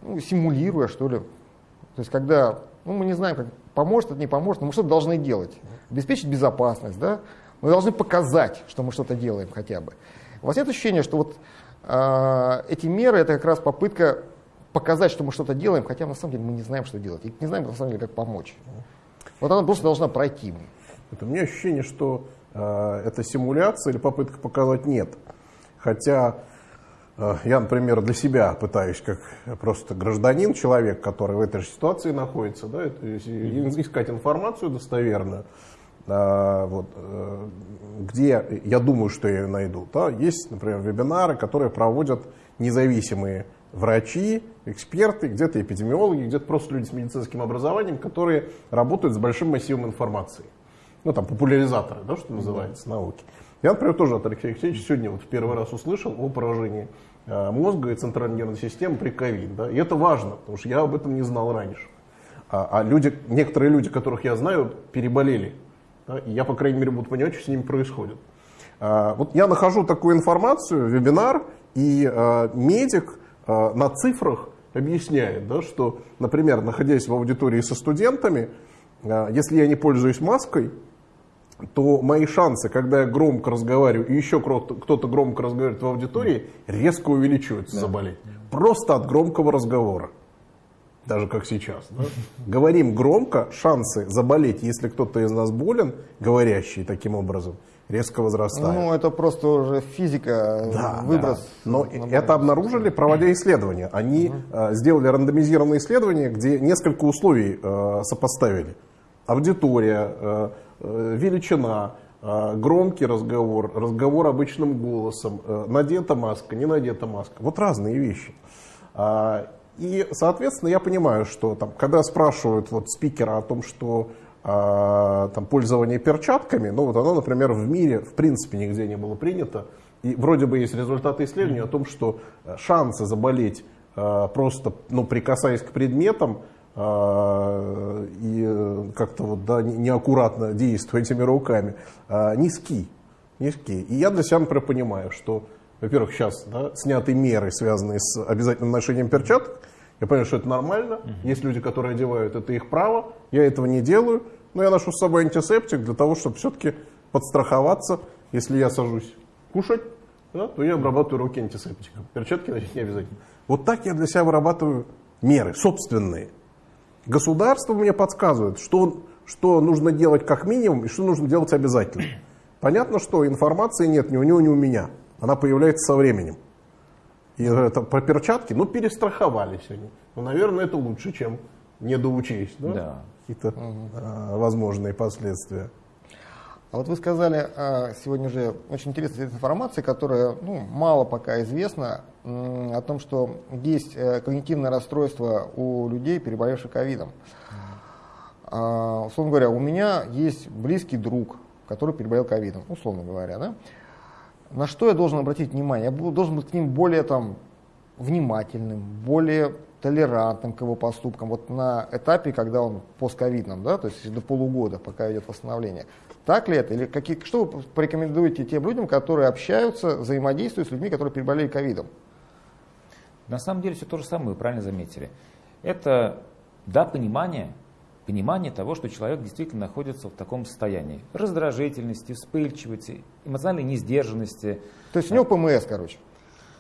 ну, симулируя, что ли. То есть когда ну, мы не знаем, как поможет это, не поможет, но мы что-то должны делать. Обеспечить безопасность, да? Мы должны показать, что мы что-то делаем хотя бы. У вас нет ощущения, что вот э, эти меры это как раз попытка показать, что мы что-то делаем, хотя на самом деле мы не знаем, что делать. И не знаем, на самом деле, как помочь. Вот она просто должна пройти. Это у меня ощущение, что это симуляция или попытка показать нет. Хотя Э, я, например, для себя пытаюсь, как просто гражданин, человек, который в этой же ситуации находится, да, искать информацию достоверную, э, вот, э, где я думаю, что я ее найду. Да. Есть, например, вебинары, которые проводят независимые врачи, эксперты, где-то эпидемиологи, где-то просто люди с медицинским образованием, которые работают с большим массивом информации. Ну, там, популяризаторы, да, что называется, науки. Я, например, тоже от Алексея Алексеевича сегодня вот в первый раз услышал о поражении э, мозга и центральной нервной системы при ковид. Да? И это важно, потому что я об этом не знал раньше. А, а люди, некоторые люди, которых я знаю, переболели. Да? И я, по крайней мере, буду понимать, что с ними происходит. А, вот я нахожу такую информацию, вебинар, и а, медик а, на цифрах объясняет, да, что, например, находясь в аудитории со студентами, а, если я не пользуюсь маской, то мои шансы, когда я громко разговариваю, и еще кто-то громко разговаривает в аудитории, резко увеличиваются да. заболеть. Просто от громкого разговора. даже как сейчас. Да? Говорим громко, шансы заболеть, если кто-то из нас болен, говорящий таким образом, резко возрастают. Ну, это просто уже физика, Да, выброс. да. Но это обнаружили, проводя исследования. Они э, сделали рандомизированные исследования, где несколько условий э, сопоставили. Аудитория, э, э, величина, э, громкий разговор, разговор обычным голосом, э, надета маска, не надета маска. Вот разные вещи. А, И, соответственно, я понимаю, что там, когда спрашивают вот спикера о том, что а, там, пользование перчатками, ну вот оно, например, в мире в принципе нигде не было принято. И вроде бы есть результаты исследований о том, что э, шансы заболеть э, просто ну, прикасаясь к предметам э, и э, как-то вот, да, не- неаккуратно действуя этими руками, э, низки. низки. И я для себя, например, понимаю, что, во-первых, сейчас да, сняты меры, связанные с обязательным ношением перчаток. Я понимаю, что это нормально. Есть люди, которые одевают, это их право. Я этого не делаю. Но я ношу с собой антисептик для того, чтобы все-таки подстраховаться. Если я сажусь кушать, да, то я обрабатываю руки антисептиком. Перчатки носить не обязательно. Вот так я для себя вырабатываю меры собственные. Государство мне подсказывает, что, что нужно делать как минимум и что нужно делать обязательно. Понятно, что информации нет ни у него, ни у меня. Она появляется со временем. И это про перчатки, ну, перестраховались они. Ну, наверное, это лучше, чем не доучесть, да? Да. Какие-то а, возможные последствия. А вот вы сказали а, сегодня же очень интересная информация, которая ну, мало пока известна, о том, что есть э, когнитивное расстройство у людей, переболевших ковидом. А, условно говоря, у меня есть близкий друг, который переболел ковидом, условно говоря, да? На что я должен обратить внимание? Я должен быть к ним более там, внимательным, более толерантным к его поступкам. Вот на этапе, когда он постковидном, да, то есть до полугода, пока идет восстановление. Так ли это? Или какие, что вы порекомендуете тем людям, которые общаются, взаимодействуют с людьми, которые переболели ковидом? На самом деле все то же самое, вы правильно заметили. Это, да, понимание, понимание того, что человек действительно находится в таком состоянии. Раздражительности, вспыльчивости, эмоциональной несдержанности. То есть у него ПМС, короче,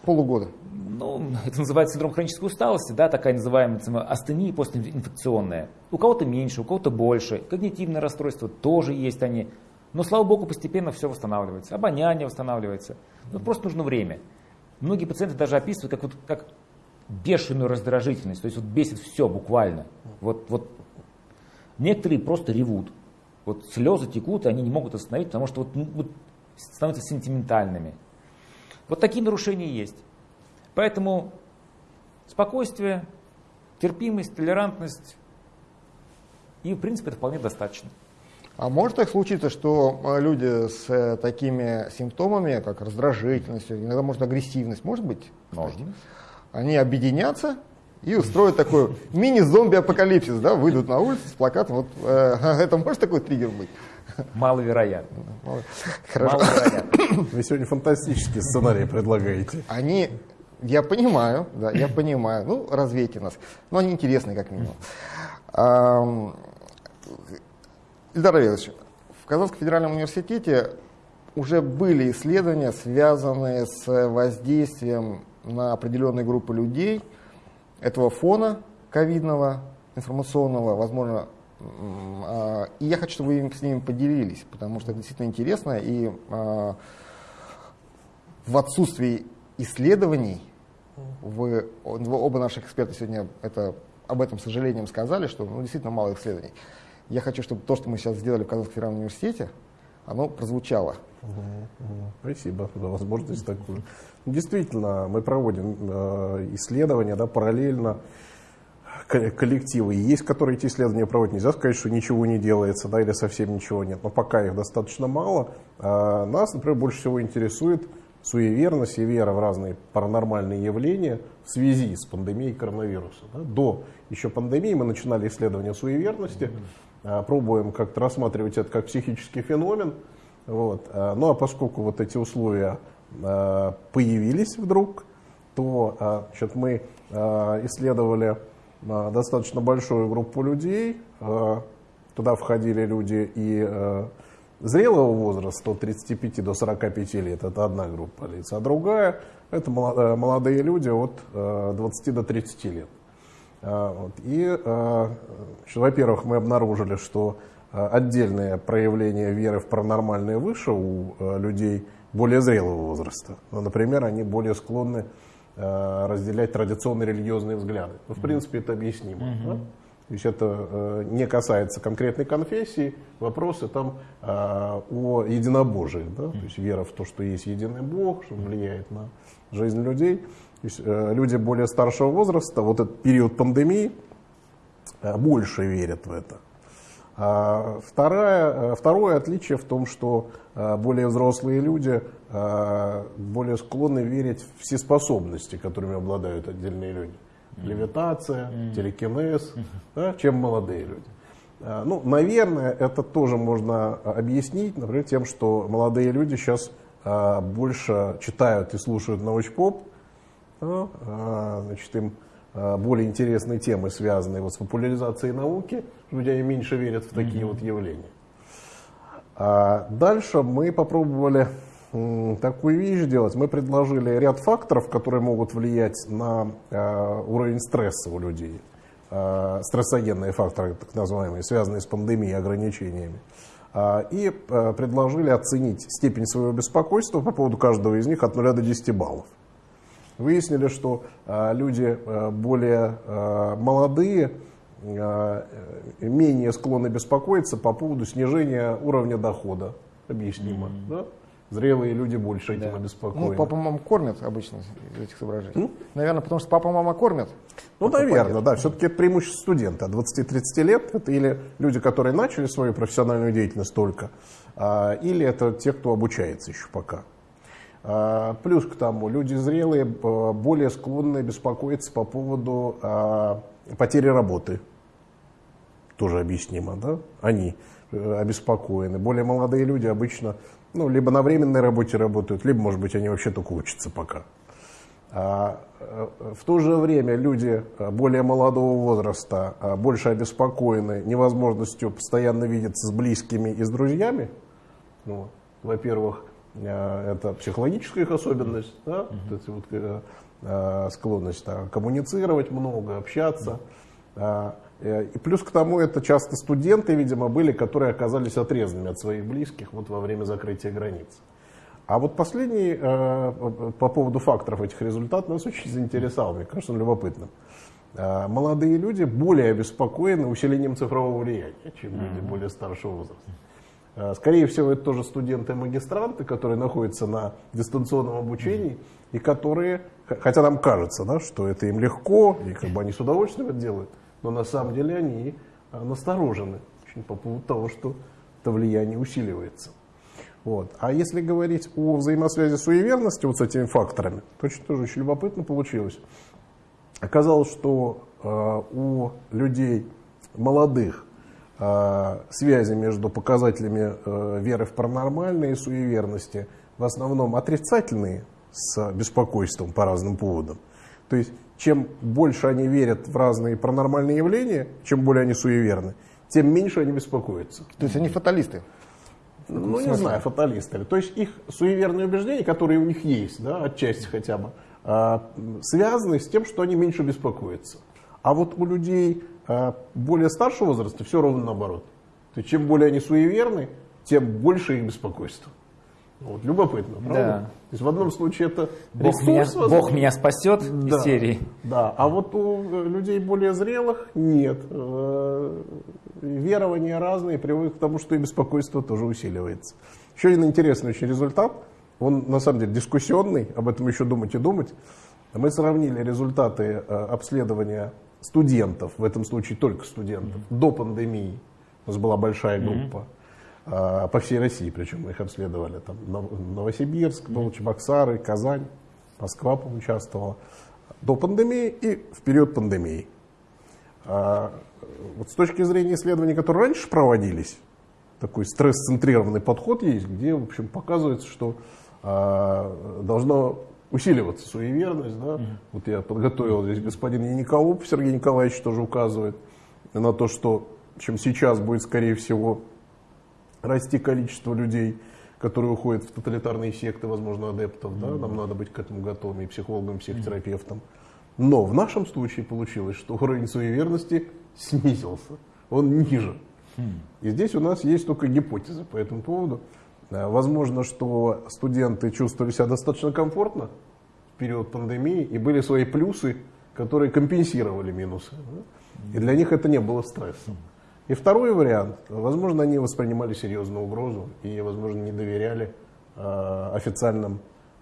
полугода. Ну, это называется синдром хронической усталости, да, такая называемая астения постинфекционная. У кого-то меньше, у кого-то больше. Когнитивные расстройства тоже есть они. Но, слава богу, постепенно все восстанавливается. Обоняние восстанавливается. Но просто нужно время. Многие пациенты даже описывают как, вот, как бешеную раздражительность. То есть вот бесит все буквально. Вот, вот некоторые просто ревут. Вот слезы текут, и они не могут остановить, потому что вот, ну, вот становятся сентиментальными. Вот такие нарушения есть. Поэтому спокойствие, терпимость, толерантность, и в принципе это вполне достаточно. А может так случиться, что э, люди с э, такими симптомами, как раздражительность, иногда может агрессивность, может быть? Можно. Они объединятся и устроят такой мини-зомби-апокалипсис, да, выйдут на улицу с плакатом. Вот, э, это может такой триггер быть? Маловероятно. Хорошо. Маловероятно. Вы сегодня фантастические сценарии предлагаете. Они, я понимаю, да, я понимаю, ну, развейте нас, но они интересные как минимум. Ильдар Равилович, в Казанском федеральном университете уже были исследования, связанные с воздействием на определенные группы людей этого фона ковидного, информационного, возможно, и я хочу, чтобы вы с ними поделились, потому что это действительно интересно, и а, в отсутствии исследований, вы, оба наших эксперта сегодня это, об этом сожалением сказали, что ну, действительно мало исследований. Я хочу, чтобы то, что мы сейчас сделали в Казанском федеральном университете, оно прозвучало. Спасибо за возможность такую. Действительно, мы проводим э, исследования да, параллельно коллективы. И есть, которые эти исследования проводят. Нельзя сказать, что ничего не делается да, или совсем ничего нет. Но пока их достаточно мало. А нас, например, больше всего интересует суеверность и вера в разные паранормальные явления в связи с пандемией коронавируса. да. До еще пандемии мы начинали исследование суеверности, а, пробуем как-то рассматривать это как психический феномен. Вот. а, Ну а поскольку вот эти условия а, появились вдруг, то значит, мы исследовали достаточно большую группу людей. А, Туда входили люди и а, зрелого возраста, от 35 до 45 лет, это одна группа лиц, а другая это моло- э, молодые люди от э, 20 до 30 лет. И, во-первых, мы обнаружили, что отдельное проявление веры в паранормальное выше у людей более зрелого возраста. Ну, например, они более склонны разделять традиционные религиозные взгляды. Ну, в принципе, это объяснимо. Mm-hmm. Да? То есть это э, не касается конкретной конфессии, вопросы там э, о единобожии, да? то есть вера в то, что есть единый Бог, что влияет на жизнь людей. То есть э, люди более старшего возраста, вот этот период пандемии, больше верят в это. А второе, второе отличие в том, что более взрослые люди более склонны верить в все способности, которыми обладают отдельные люди левитация, mm. телекинез, mm. да, чем молодые люди. А, ну, наверное, это тоже можно объяснить, например, тем, что молодые люди сейчас больше читают и слушают научпоп, да, значит, им более интересные темы, связанные вот с популяризацией науки, люди они меньше верят в такие mm-hmm. вот явления. А дальше мы попробовали такую вещь делать. Мы предложили ряд факторов, которые могут влиять на э, уровень стресса у людей. Э, стрессогенные факторы, так называемые, связанные с пандемией и ограничениями. Э, и э, предложили оценить степень своего беспокойства по поводу каждого из них от 0 до 10 баллов. Выяснили, что э, люди э, более э, молодые, э, менее склонны беспокоиться по поводу снижения уровня дохода. Объяснимо. Mm-hmm. Да? Зрелые люди больше этим да. обеспокоены. Ну, папа мама кормят обычно из этих соображений. Ну? Наверное, потому что папа мама кормят. Ну, наверное, да. Все-таки это преимущество студента. 20-30 лет это или люди, которые начали свою профессиональную деятельность только, а, или это те, кто обучается еще пока. А, плюс к тому, люди зрелые более склонны беспокоиться по поводу а, потери работы. Тоже объяснимо, да? Они обеспокоены. Более молодые люди обычно ну, либо на временной работе работают, либо, может быть, они вообще только учатся пока. А, э, в то же время люди э, более молодого возраста э, больше обеспокоены невозможностью постоянно видеться с близкими и с друзьями. Ну, во-первых, это психологическая их особенность, да? вот вот, склонность да, коммуницировать много, общаться. Э, и плюс к тому, это часто студенты, видимо, были, которые оказались отрезанными от своих близких вот во время закрытия границ. А вот последний, э, по поводу факторов этих результатов, нас очень заинтересовал, мне кажется, он любопытным. Э, молодые люди более обеспокоены усилением цифрового влияния, чем люди более старшего возраста. Скорее всего, это тоже студенты-магистранты, которые находятся на дистанционном обучении и которые, хотя нам кажется, да, что это им легко, и как бы они с удовольствием это делают, но на самом деле они насторожены очень по поводу того, что это влияние усиливается. Вот. А если говорить о взаимосвязи суеверности вот с этими факторами, то очень тоже очень любопытно получилось. Оказалось, что э, у людей молодых э, связи между показателями э, веры в паранормальное и суеверности в основном отрицательные с беспокойством по разным поводам. То есть чем больше они верят в разные паранормальные явления, чем более они суеверны, тем меньше они беспокоятся. То есть они фаталисты? Ну, не знаю, фаталисты. То есть их суеверные убеждения, которые у них есть, да, отчасти хотя бы, а, связаны с тем, что они меньше беспокоятся. А вот у людей а, более старшего возраста все ровно наоборот. То есть чем более они суеверны, тем больше их беспокойство. Вот, любопытно, правда? Да. То есть в одном случае это Бог, ресурс, меня, Бог меня спасет да, из серии. Да, а вот у людей более зрелых нет. Э, верования разные приводят к тому, что и беспокойство тоже усиливается. Еще один интересный очень результат, он на самом деле дискуссионный, об этом еще думать и думать. Мы сравнили результаты э, обследования студентов, в этом случае только студентов, mm-hmm. до пандемии. У нас была большая группа. Mm-hmm а, по всей России, причем мы их обследовали. Там Новосибирск, был Чебоксары, Казань, Москва поучаствовала. До пандемии и в период пандемии. А, вот с точки зрения исследований, которые раньше проводились, такой стресс-центрированный подход есть, где, в общем, показывается, что а, должно усиливаться суеверность. Да? Mm-hmm. Вот я подготовил здесь господин Яниколуп, Сергей Николаевич тоже указывает на то, что чем сейчас будет, скорее всего, расти количество людей, которые уходят в тоталитарные секты, возможно, адептов. Да? Нам надо быть к этому готовыми, и психологам, и психотерапевтам. Но в нашем случае получилось, что уровень суеверности снизился, он ниже. И здесь у нас есть только гипотезы по этому поводу. Э, возможно, что студенты чувствовали себя достаточно комфортно в период пандемии, и были свои плюсы, которые компенсировали минусы. И для них это не было стрессом. И второй вариант, возможно, они воспринимали серьезную угрозу и, возможно, не доверяли э, официальным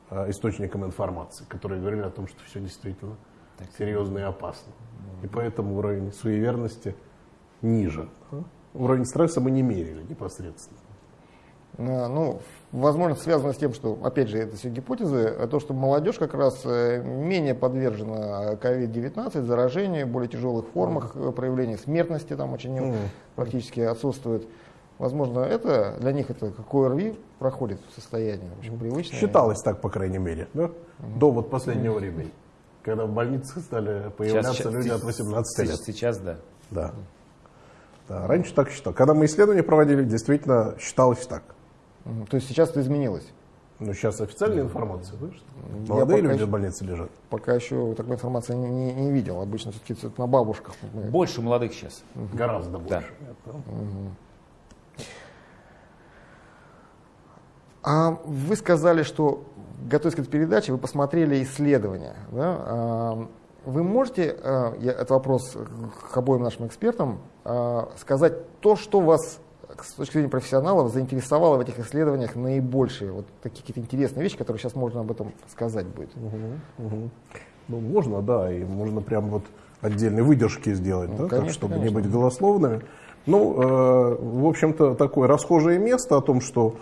э, источникам информации, которые говорили о том, что все действительно так. серьезно и опасно. И поэтому уровень суеверности ниже. Уровень стресса мы не мерили непосредственно. Э, ну, возможно, связано с тем, что, опять же, это все гипотезы, а то, что молодежь как раз э, менее подвержена COVID-19, заражению, более тяжелых формах проявления смертности там очень mm. практически отсутствует. Возможно, это для них это как ОРВИ проходит в состоянии очень привычное. Считалось так, по крайней мере, да? Mm. до вот последнего mm. времени, когда в больницах стали появляться сейчас, люди от 18 лет. Сейчас, да. Да. да. Раньше так считал. Когда мы исследования проводили, действительно считалось так. То есть сейчас это изменилось? Ну, сейчас официальная информация, да, что молодые люди еще, в больнице лежат. Пока еще такой информации не, не, не видел. Обычно все-таки это на бабушках. Больше молодых сейчас. Угу. Гораздо больше. Да. Угу. А вы сказали, что, готовясь к этой передаче, вы посмотрели исследования. Да? А, вы можете, я, это вопрос к обоим нашим экспертам, а, сказать то, что вас с точки зрения профессионалов заинтересовало в этих исследованиях наибольшие вот такие какие-то интересные вещи, которые сейчас можно об этом сказать будет? Угу, угу. Ну, можно, да, и можно прям вот отдельные выдержки сделать, ну, да, конечно, так, чтобы конечно. не быть голословными. Ну, э, в общем-то, такое расхожее место о том, что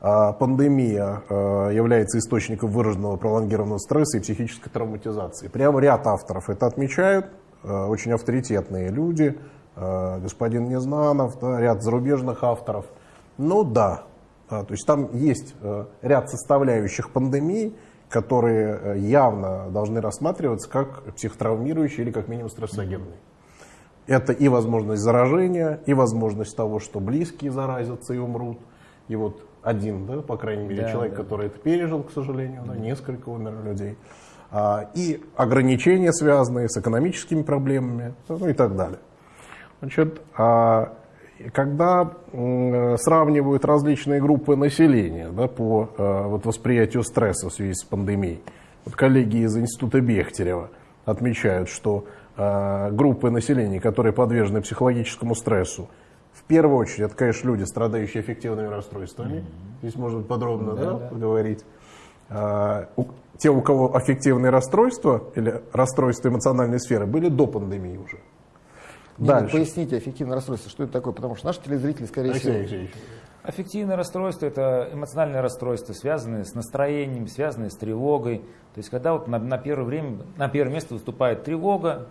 э, пандемия э, является источником выраженного пролонгированного стресса и психической травматизации. Прямо ряд авторов это отмечают, э, очень авторитетные люди, господин Незнанов, да, ряд зарубежных авторов. Ну да, то есть там есть э, ряд составляющих пандемии, которые э, явно должны рассматриваться как психотравмирующие или как минимум стрессогенные. Это и возможность заражения, и возможность того, что близкие заразятся и умрут. И вот один, да, по крайней мере, да, человек, да. который это пережил, к сожалению, да, несколько умерли людей. А, и ограничения, связанные с экономическими проблемами, ну и так далее. Значит, а когда сравнивают различные группы населения да, по э, вот, восприятию стресса в связи с пандемией, вот коллеги из Института Бехтерева отмечают, что э, группы населения, которые подвержены психологическому стрессу, в первую очередь, это, конечно, люди, страдающие эффективными расстройствами. Mm-hmm. Здесь можно подробно да, да, да. поговорить. А, у, те, у кого аффективные расстройства или расстройства эмоциональной сферы, были до пандемии уже. Дальше. Поясните эффективное расстройство, что это такое, потому что наши телезрители, скорее всего... Алексей Аффективное расстройство – это эмоциональное расстройство, связанное с настроением, связанное с тревогой. То есть, когда вот на, на, первое время, на первое место выступает тревога,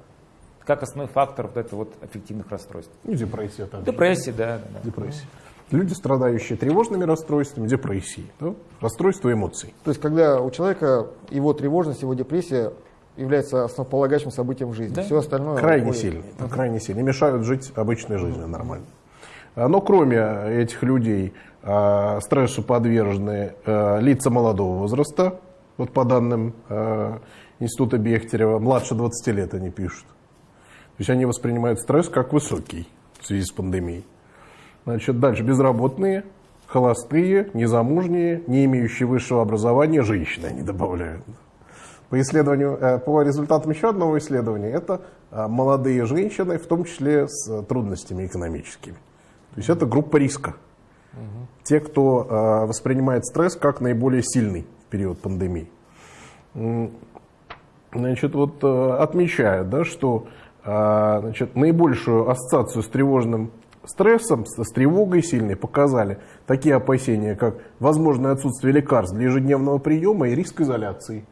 как основной фактор вот этого вот аффективных расстройств. Ну, депрессия также. Депрессия, да. да, Депрессия. Люди, страдающие тревожными расстройствами, депрессией, да? расстройство эмоций. То есть, когда у человека его тревожность, его депрессия является основополагающим событием в жизни. Да? Все остальное... Крайне уходит. uh-huh. крайне сильные. Мешают жить обычной жизнью нормально. А, но кроме этих людей а, стрессу подвержены а, лица молодого возраста. Вот по данным Института Бехтерева, младше 20 лет они пишут. То есть они воспринимают стресс как высокий в связи с пандемией. Значит, дальше безработные, холостые, незамужние, не имеющие высшего образования женщины, они добавляют. По, исследованию, э, по результатам еще одного исследования, это э, молодые женщины, в том числе с э, трудностями экономическими. То есть это группа риска. Те, кто воспринимает стресс как наиболее сильный в период пандемии. Значит, вот отмечают, да, что значит, наибольшую ассоциацию с тревожным стрессом, с тревогой сильной показали такие опасения, как возможное отсутствие лекарств для ежедневного приема и риск изоляции.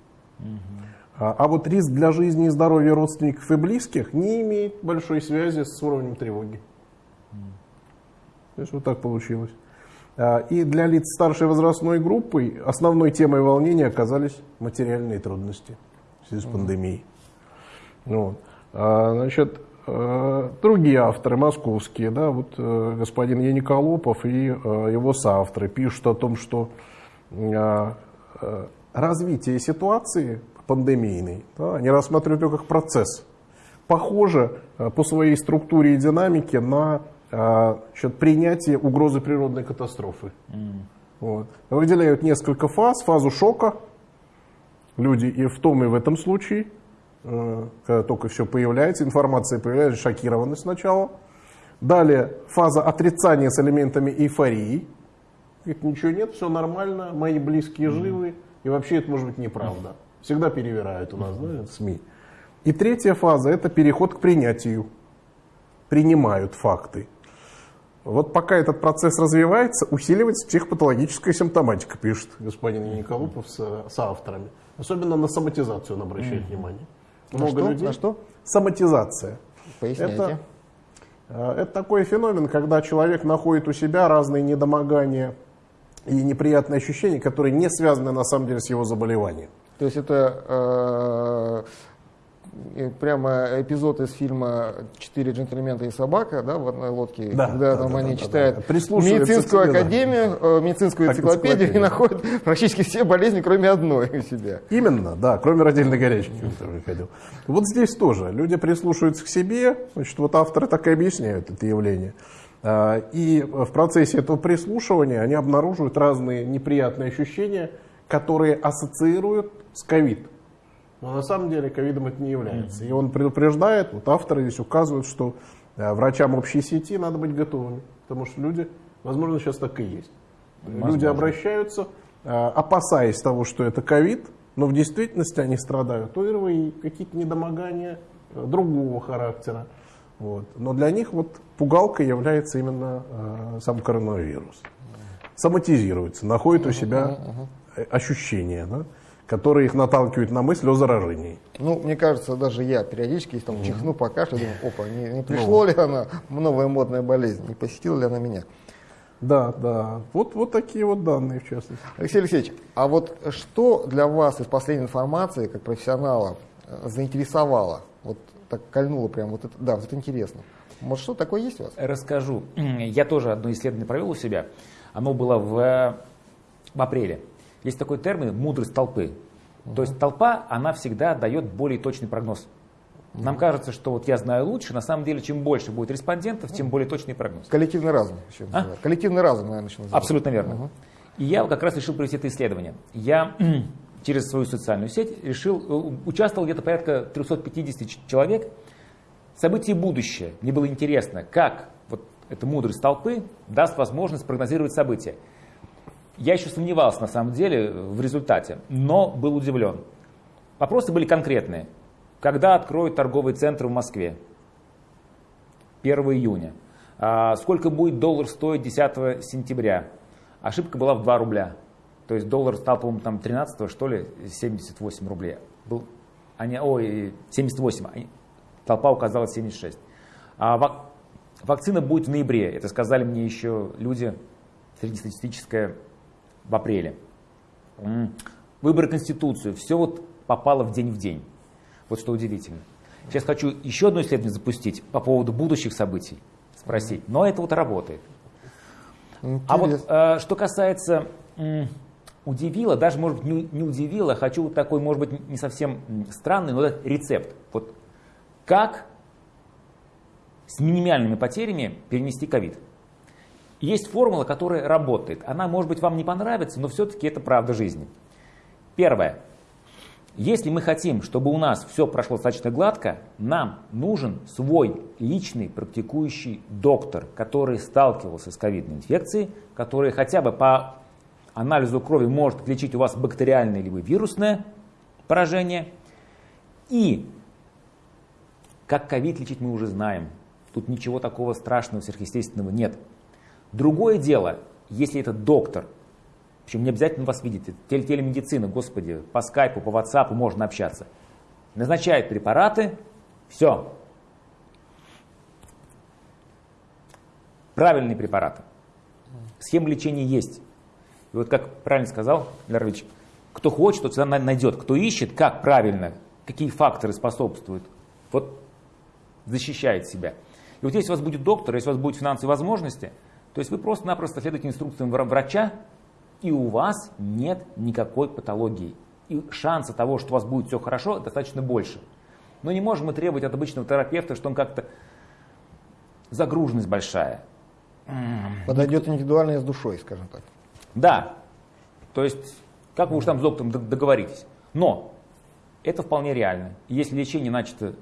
А, а вот риск для жизни и здоровья родственников и близких не имеет большой связи с уровнем тревоги. То есть вот так получилось. А, и для лиц старшей возрастной группы основной темой волнения оказались материальные трудности в связи с пандемией. Вот. А, значит, другие авторы московские, да, вот э, господин Яниколопов и э, его соавторы пишут о том, что развитие ситуации пандемийный. Да, они рассматривают его как процесс. Похоже э, по своей структуре и динамике на э, значит, принятие угрозы природной катастрофы. Mm. Вот. Выделяют несколько фаз. Фазу шока. Люди и в том, и в этом случае, э, когда только все появляется, информация появляется, шокированы сначала. Далее фаза отрицания с элементами эйфории. Говорит, ничего нет, все нормально, мои близкие живы, и вообще это может быть неправда. Всегда перевирают у нас, да, СМИ. И третья фаза – это переход к принятию. Принимают факты. Вот пока этот процесс развивается, усиливается психопатологическая симптоматика, пишет господин Николупов с, с авторами. Особенно на соматизацию он обращает mm. внимание. Много на что? людей. На что? Соматизация. Поясняйте. Это, э, это такой феномен, когда человек находит у себя разные недомогания и неприятные ощущения, которые не связаны на самом деле с его заболеванием. То есть это э, прямо эпизод из фильма «Четыре джентльмена и собака» да, в одной лодке, да, когда да, там да, они да, читают да, да. медицинскую академию, да. медицинскую энциклопедию и находят практически все болезни, кроме одной у себя. Именно, да, кроме родильной горячки, который ходил. Вот здесь тоже люди прислушиваются к себе, значит, вот авторы так и объясняют это явление. А, и в процессе этого прислушивания они обнаруживают разные неприятные ощущения, которые ассоциируют с ковид. Но на самом деле ковидом это не является. И он предупреждает, вот авторы здесь указывают, что э, врачам общей сети надо быть готовыми. Потому что люди, возможно, сейчас так и есть. Возможно. Люди обращаются, э, опасаясь того, что это ковид, но в действительности они страдают ОРВИ, какие-то недомогания другого характера. Вот. Но для них вот пугалкой является именно э, сам коронавирус. Соматизируется, находит у себя ощущения, да, которые их наталкивают на мысль о заражении. Ну, мне кажется, даже я периодически там чихну, покашлю, думаю, опа, не, не пришло ну. ли она, новая модная болезнь, не посетила ли она меня? Да, да. Вот, вот такие вот данные, в частности. Алексей Алексеевич, а вот что для вас из последней информации, как профессионала, э, заинтересовало? Вот так кольнуло прям, вот это, да, вот это интересно. Может, что такое есть у вас? Расскажу. Я тоже одно исследование провел у себя. Оно было в, в апреле. Есть такой термин «мудрость толпы». Угу. То есть толпа, она всегда дает более точный прогноз. Нам кажется, что вот я знаю лучше, на самом деле, чем больше будет респондентов, тем более точный прогноз. Коллективный разум. Еще а? Коллективный разум, наверное, еще называется. Абсолютно верно. И я как раз решил провести это исследование. Я через свою социальную сеть решил, э, участвовал где-то порядка 350 человек. События будущее. Мне было интересно, как вот эта мудрость толпы даст возможность прогнозировать события. Я еще сомневался на самом деле в результате, но был удивлен. Вопросы были конкретные. Когда откроют торговый центр в Москве? 1 июня. А сколько будет доллар стоить 10 сентября? Ошибка была в 2 рубля. То есть доллар стал, по-моему, там 13 что ли, 78 рублей. Был, они, ой, 78, они, толпа указала 76. А вак, вакцина будет в ноябре, это сказали мне еще люди, среднестатистическая в апреле. Выборы Конституцию, все вот попало в день в день. Вот что удивительно. Сейчас хочу еще одно исследование запустить по поводу будущих событий, спросить. Но это вот работает. Интересно. А вот э, что касается удивило, даже может быть не, не удивило, хочу такой, может быть, не совсем странный, но это рецепт. Вот как с минимальными потерями перенести ковид. Есть формула, которая работает. Она, может быть, вам не понравится, но все-таки это правда жизни. Первое. Если мы хотим, чтобы у нас все прошло достаточно гладко, нам нужен свой личный практикующий доктор, который сталкивался с ковидной инфекцией, который хотя бы по анализу крови может отличить у вас бактериальное либо вирусное поражение. И как ковид лечить мы уже знаем. Тут ничего такого страшного, сверхъестественного нет. Другое дело, если этот доктор, причем не обязательно вас это теле телемедицина, господи, по скайпу, по ватсапу можно общаться, назначает препараты, все. Правильные препараты. Схема лечения есть. И вот как правильно сказал Лерович, кто хочет, тот всегда найдет. Кто ищет, как правильно, какие факторы способствуют, вот защищает себя. И вот если у вас будет доктор, если у вас будут финансовые возможности – то есть вы просто-напросто следуете инструкциям врача, и у вас нет никакой патологии. И шанса того, что у вас будет все хорошо, достаточно больше. Но не можем мы требовать от обычного терапевта, что он как-то загруженность большая. Подойдет индивидуально с душой, скажем так. Да. То есть, как вы уж там с доктором договоритесь. Но это вполне реально. Если лечение начато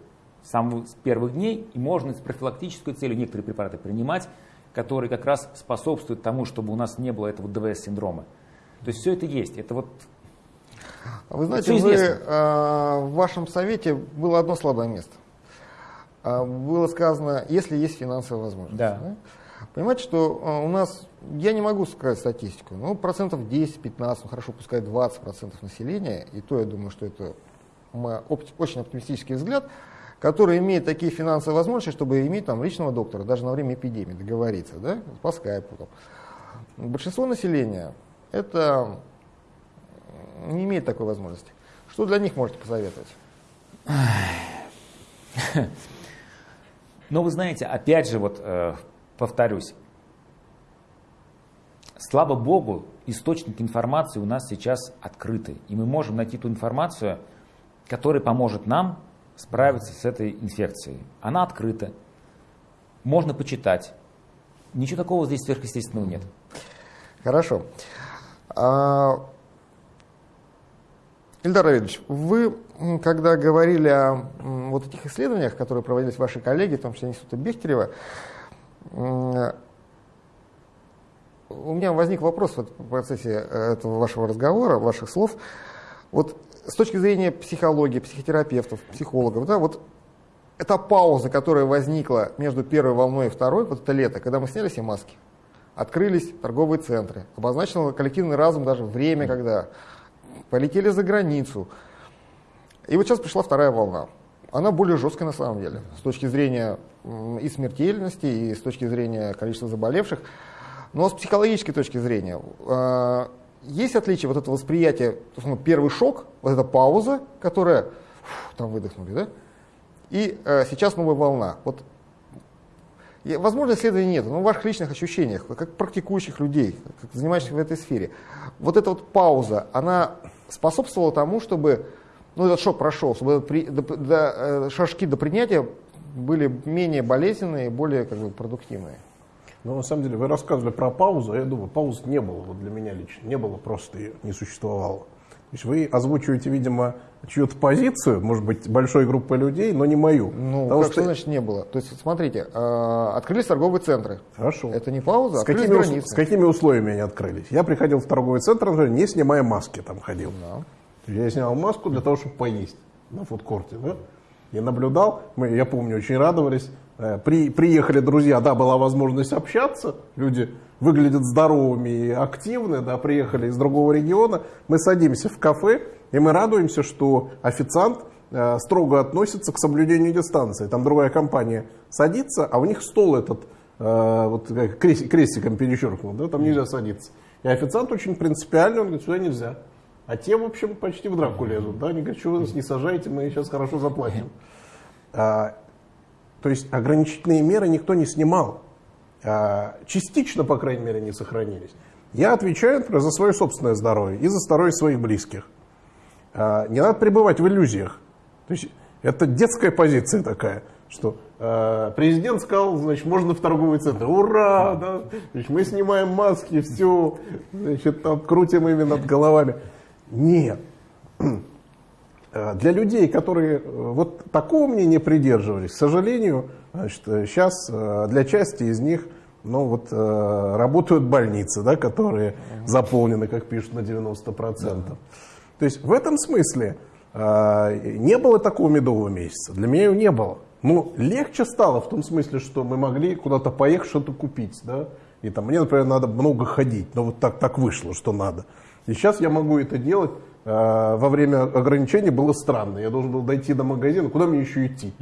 с самых с первых дней, и можно с профилактической целью некоторые препараты принимать, которые как раз способствуют тому, чтобы у нас не было этого ДВС-синдрома. То есть все это есть. Это вот Вы знаете, вы, э, в вашем совете было одно слабое место. Э, было сказано, если есть финансовая возможность. Да. Да? Понимаете, что э, у нас, я не могу сказать статистику, но процентов 10-15, ну хорошо, пускай 20 процентов населения, и то я думаю, что это очень оптимистический взгляд, который имеет такие финансовые возможности, чтобы иметь там личного доктора, даже на время эпидемии договориться, да, по скайпу. Там. Большинство населения это не имеет такой возможности. Что для них можете посоветовать? Но вы знаете, опять же, вот э, повторюсь, слава богу, источники информации у нас сейчас открыты. И мы можем найти ту информацию, которая поможет нам справиться с этой инфекцией. Она открыта, можно почитать. Ничего такого здесь сверхъестественного нет. Хорошо. А, Ильдар Равильевич, вы, когда говорили о вот этих исследованиях, которые проводились ваши коллеги, в том числе Института Бехтерева, у меня возник вопрос в процессе этого вашего разговора, ваших слов. Вот с точки зрения психологии, психотерапевтов, психологов, да, вот эта пауза, которая возникла между первой волной и второй, вот это лето, когда мы сняли все маски, открылись торговые центры, обозначил коллективный разум даже время, когда полетели за границу. И вот сейчас пришла вторая волна. Она более жесткая на самом деле, с точки зрения и смертельности, и с точки зрения количества заболевших. Но с психологической точки зрения, а, есть отличие вот это восприятие, первый шок, вот эта пауза, которая, фу, там выдохнули, да? И э, сейчас новая волна. Вот, и, возможно, исследований нет, но в ваших личных ощущениях, как практикующих людей, как занимающихся в этой сфере, вот эта вот пауза, она способствовала тому, чтобы ну, этот шок прошел, чтобы при, до, до, э, шажки до принятия были менее болезненные, более как бы, продуктивные. Но на самом деле вы рассказывали про паузу, а я думаю, пауз не было вот для меня лично, не было, просто ее не существовало. То есть вы озвучиваете, видимо, чью-то позицию, может быть, большой группы людей, но не мою. Ну, Потому как что значит не было? То есть, смотрите, э, открылись торговые центры. Хорошо. Это не пауза, с какими, границы. с какими условиями они открылись? Я приходил в торговый центр, не снимая маски там ходил. Да. Я снял маску для того, чтобы поесть на фудкорте. Да? Я наблюдал, мы, я помню, очень радовались. Э, при, приехали друзья, да, была возможность общаться, люди выглядят здоровыми и активны, да, приехали из другого региона. Мы садимся в кафе, и мы радуемся, что официант э, строго относится к соблюдению дистанции. Там другая компания садится, а у них стол этот э, вот крестиком перечеркнут, да, там нельзя садиться. И официант очень принципиальный, он говорит, сюда нельзя. А те, в общем, почти в драку лезут. Да? Они говорят, что вы нас не сажаете, мы сейчас хорошо заплатим. А, то есть ограничительные меры никто не снимал. А, частично, по крайней мере, не сохранились. Я отвечаю, например, за свое собственное здоровье и за здоровье своих близких. А, не надо пребывать в иллюзиях. То есть это детская позиция такая, что э, президент сказал, значит, можно в торговый центр. Ура! Да? Значит, мы снимаем маски, все, значит, там, крутим ими над головами. Нет. Э, для людей, которые э, вот такого мнения придерживались, к сожалению, значит, сейчас э, для части из них ну, вот, работают больницы, да, которые заполнены, как пишут, на 90%. Да. То есть в этом смысле не было такого медового месяца. Для меня его не было. Ну, легче стало в том смысле, что мы могли куда-то поехать, что-то купить. Да? И там мне, например, надо много ходить. Но вот так, так вышло, что надо. И сейчас я могу это делать. Э, во время ограничений было странно. Я должен был дойти до магазина. Куда мне еще идти?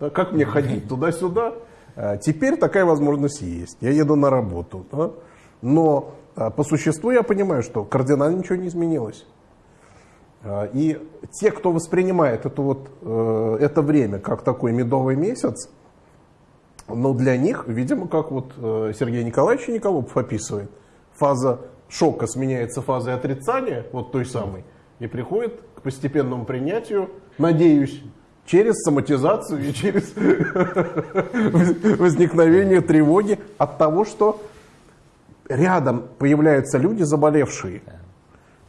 Да, как мне ходить? Туда-сюда? Э, теперь такая возможность есть. Я еду на работу. Да? Но э, по существу я понимаю, что кардинально ничего не изменилось. И те, кто воспринимает это, вот, это время как такой медовый месяц, но для них, видимо, как вот Сергей Николаевич Николопов описывает, фаза шока сменяется фазой отрицания, вот той самой, и приходит к постепенному принятию, надеюсь, через соматизацию и через возникновение тревоги от того, что рядом появляются люди заболевшие.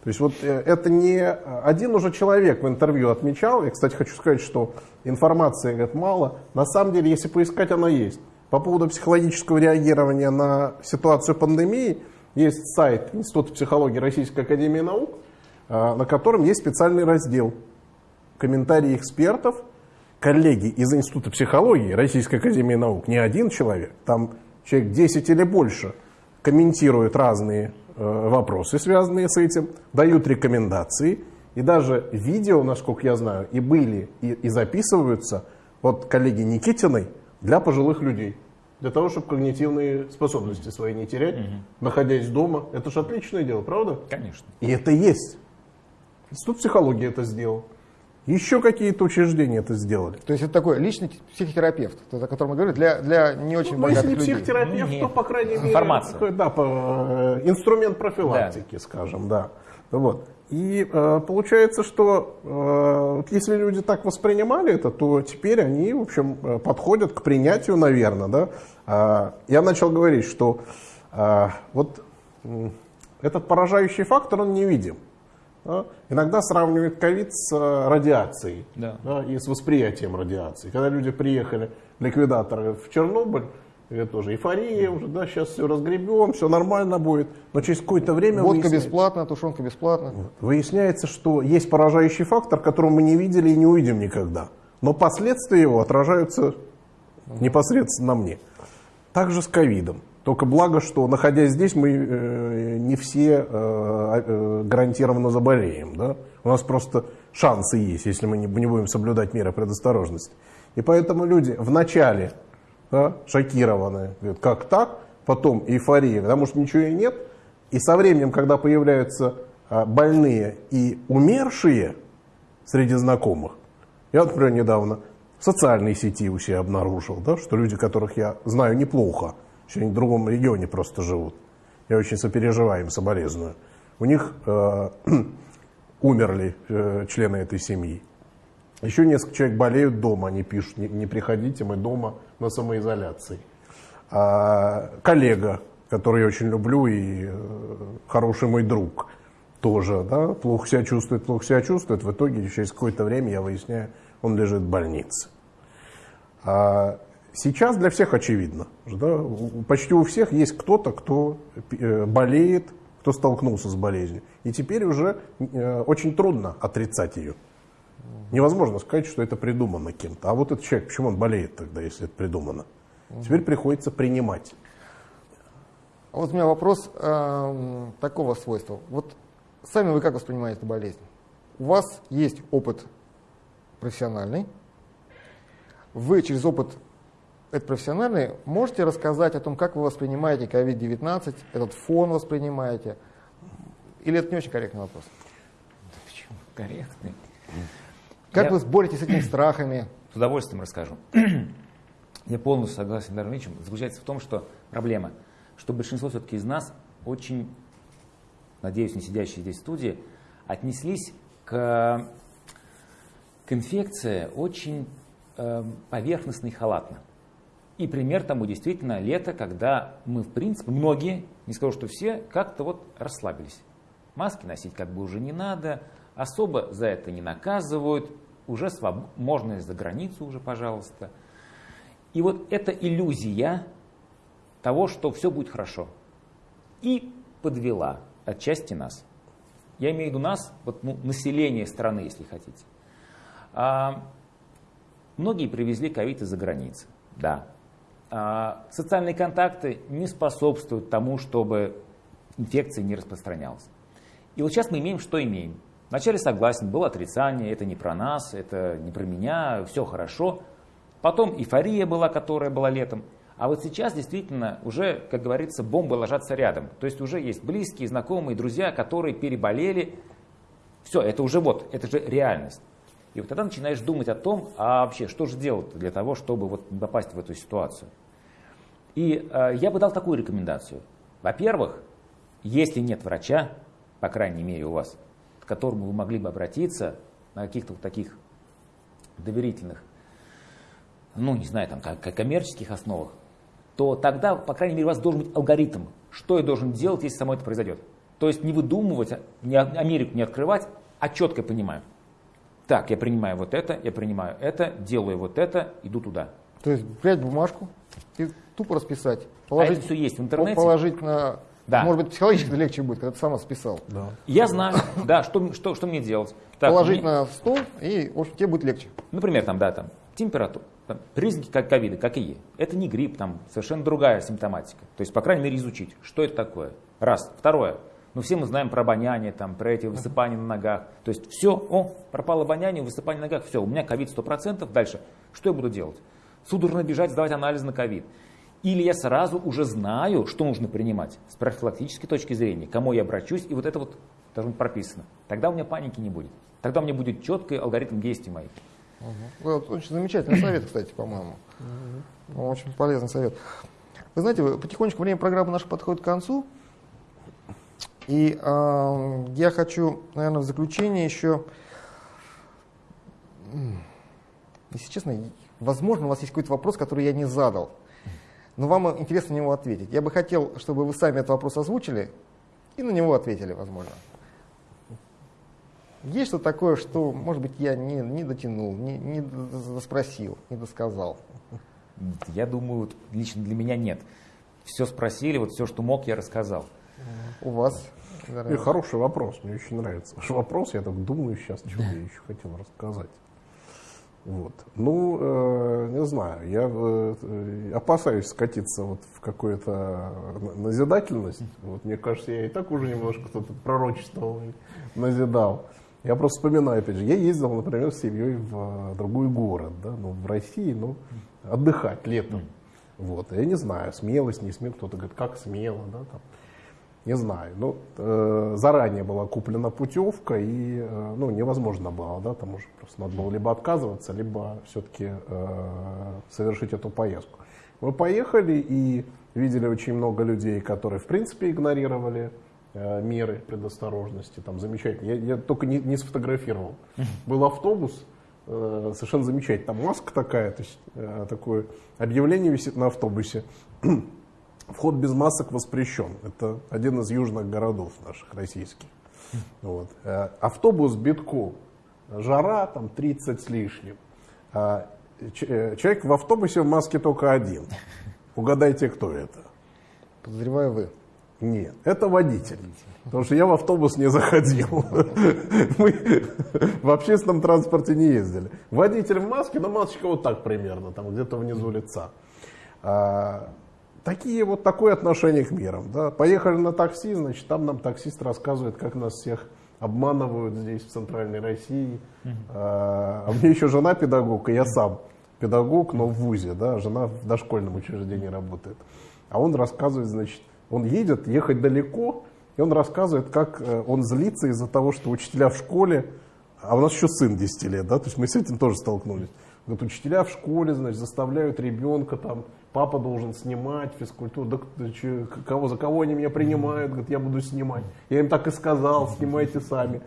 То есть вот э, это не один уже человек в интервью отмечал, я, кстати, хочу сказать, что информации говорит, мало, на самом деле, если поискать, она есть. По поводу психологического реагирования на ситуацию пандемии, есть сайт Института психологии Российской Академии Наук, э, на котором есть специальный раздел комментарии экспертов, коллеги из Института психологии Российской Академии Наук, не один человек, там человек 10 или больше, комментируют разные э, вопросы, связанные с этим, дают рекомендации, и даже видео, насколько я знаю, и были, и, и записываются от коллеги Никитиной для пожилых людей. Для того, чтобы когнитивные способности свои не терять, угу. находясь дома. Это же отличное дело, правда? Конечно. И это есть. Институт психологии это сделал. Еще какие-то учреждения это сделали. То есть это такой личный психотерапевт, о котором мы говорим, для, для не очень ну, богатых если людей. психотерапевт, Нет. то, по крайней мере, Информация. такой, да, по, э, инструмент профилактики, да. скажем, да. Вот. И э, получается, что э, если люди так воспринимали это, то теперь они, в общем, э, подходят к принятию, наверное. Да? Э, я начал говорить, что э, вот э, этот поражающий фактор, он невидим. Да? Иногда сравнивают ковид с э, радиацией да. Да, и с восприятием радиации. Когда люди приехали, ликвидаторы, в Чернобыль, это тоже эйфория уже, да, сейчас все разгребем, все нормально будет. Но через какое-то время... Водка выясняется, бесплатно, тушенка бесплатно. Выясняется, что есть поражающий фактор, которого мы не видели и не увидим никогда. Но последствия его отражаются непосредственно на мне. Также с ковидом. Только благо, что находясь здесь, мы э, не все э, э, гарантированно заболеем. Да? У нас просто шансы есть, если мы не, не будем соблюдать меры предосторожности. И поэтому люди в начале да, шокированные, говорят, как так, потом эйфория, потому что ничего и нет. И со временем, когда появляются а, больные и умершие среди знакомых, я, например, недавно в социальной сети у себя обнаружил, да, что люди, которых я знаю неплохо, еще они в другом регионе просто живут, я очень сопереживаю им, соболезную, у них э, умерли э, члены этой семьи. Еще несколько человек болеют дома, они пишут, не, не приходите, мы дома на самоизоляции. А, коллега, который я очень люблю и э, хороший мой друг, тоже да, плохо себя чувствует, плохо себя чувствует. В итоге через какое-то время я выясняю, он лежит в больнице. А, сейчас для всех очевидно, да, почти у всех есть кто-то, кто э, болеет, кто столкнулся с болезнью. И теперь уже э, очень трудно отрицать ее. Невозможно сказать, что это придумано кем-то. А вот этот человек, почему он болеет тогда, если это придумано? Теперь приходится принимать. А вот у меня вопрос э, такого свойства. Вот сами вы как воспринимаете болезнь? У вас есть опыт профессиональный. Вы через опыт этот профессиональный можете рассказать о том, как вы воспринимаете COVID-19, этот фон воспринимаете? Или это не очень корректный вопрос? Почему корректный? Как Я... вы боретесь с этими страхами? С удовольствием расскажу. Я полностью согласен с Дарвиничем. Заключается в том, что проблема, что большинство все-таки из нас очень, надеюсь, не сидящие здесь в студии, отнеслись к, к инфекции очень э, поверхностно и халатно. И пример тому действительно лето, когда мы, в принципе, многие, не скажу, что все, как-то вот расслабились. Маски носить как бы уже не надо, особо за это не наказывают, уже своб... можно и за границу уже, пожалуйста. И вот эта иллюзия того, что все будет хорошо, и подвела отчасти нас. Я имею в виду нас, вот, ну, население страны, если хотите. А, многие привезли ковид из-за границы, да. А, социальные контакты не способствуют тому, чтобы инфекция не распространялась. И вот сейчас мы имеем, что имеем. Вначале согласен, было отрицание, это не про нас, это не про меня, все хорошо. Потом эйфория была, которая была летом. А вот сейчас действительно уже, как говорится, бомбы ложатся рядом. То есть уже есть близкие, знакомые, друзья, которые переболели. Все, это уже вот, это же реальность. И вот тогда начинаешь думать о том, а вообще, что же делать для того, чтобы вот попасть в эту ситуацию. И э, я бы дал такую рекомендацию. Во-первых, если нет врача, по крайней мере у вас, которому вы могли бы обратиться на каких-то вот таких доверительных, ну, не знаю, там, как, коммерческих основах, то тогда, по крайней мере, у вас должен быть алгоритм, что я должен делать, если само это произойдет. То есть не выдумывать, не Америку не открывать, а четко понимаю. Так, я принимаю вот это, я принимаю это, делаю вот это, иду туда. То есть взять бумажку и тупо расписать. Положить, а это все есть в интернете. Положить на... Да. Может быть, психологически легче будет, когда ты сама списал. Да. Я знаю, да, что, что, что мне делать. Так, Положить мне... на стол, и, в общем, тебе будет легче. Например, там, да, там, температура. Там, признаки как ковида, как и е. Это не грипп, там совершенно другая симптоматика. То есть, по крайней мере, изучить, что это такое. Раз. Второе. Ну, все мы знаем про обоняние, там, про эти высыпания на ногах. То есть все, о, пропало обоняние, высыпание на ногах, все, у меня ковид 100%, дальше. Что я буду делать? Судорожно бежать, сдавать анализ на ковид. Или я сразу уже знаю, что нужно принимать с профилактической точки зрения, кому я обращусь, и вот это вот должно быть прописано. Тогда у меня паники не будет. Тогда у меня будет четкий алгоритм действий моих. Угу. Вот, очень замечательный совет, кстати, по-моему. Угу. Очень полезный совет. Вы знаете, потихонечку время программы наша подходит к концу. И э, я хочу, наверное, в заключение еще, если честно, возможно, у вас есть какой-то вопрос, который я не задал, но вам интересно на него ответить. Я бы хотел, чтобы вы сами этот вопрос озвучили и на него ответили, возможно. Есть что такое, что, может быть, я не, не дотянул, не, не спросил, не досказал? Я думаю, лично для меня нет. Все спросили, вот все, что мог, я рассказал. У вас? И хороший вопрос, мне очень нравится. Ваш вопрос, я так думаю сейчас, что я еще хотел рассказать. Вот. Ну, э, не знаю, я э, опасаюсь скатиться вот в какую-то назидательность. Вот, мне кажется, я и так уже немножко кто-то пророчествовал и назидал. Я просто вспоминаю, опять же, я ездил, например, с семьей в другой город, да, ну, в России, ну, отдыхать летом. Вот, я не знаю, смелость, не смелость, кто-то говорит, как смело, да, там не знаю. Ну, э, заранее была куплена путевка, и э, ну, невозможно было, да, там уже просто надо было либо отказываться, либо все-таки э, совершить эту поездку. Мы поехали и видели очень много людей, которые в принципе игнорировали э, меры предосторожности, там замечательно. Я, я только не, не сфотографировал. Был автобус, э, совершенно замечательно. Там маска такая, то есть э, такое объявление висит на автобусе. Вход без масок воспрещен. Это один из южных городов наших российских. Вот. Э, автобус битком. Жара там 30 с лишним. А, э, человек в автобусе в маске только один. Угадайте, кто это? Подозреваю вы. Нет, это водитель. Потому что я в автобус не заходил. Мы в общественном транспорте не ездили. Водитель в маске, но масочка вот так примерно, там где-то внизу лица. А, такие вот такое отношение к мерам. Да. Поехали на такси, значит, там нам таксист рассказывает, как нас всех обманывают здесь, в центральной России. Uh-huh. А, а мне еще жена педагог, и я сам педагог, но в ВУЗе, да, жена в дошкольном учреждении работает. А он рассказывает, значит, он едет, ехать далеко, и он рассказывает, как э, он злится из-за того, что учителя в школе, а у нас еще сын 10 лет, да, то есть мы с этим тоже столкнулись. Вот учителя в школе, значит, заставляют ребенка там папа должен снимать физкультуру. Да, че, кого, за кого они меня принимают? Говорит, я буду снимать. Я им так и сказал, снимайте сами.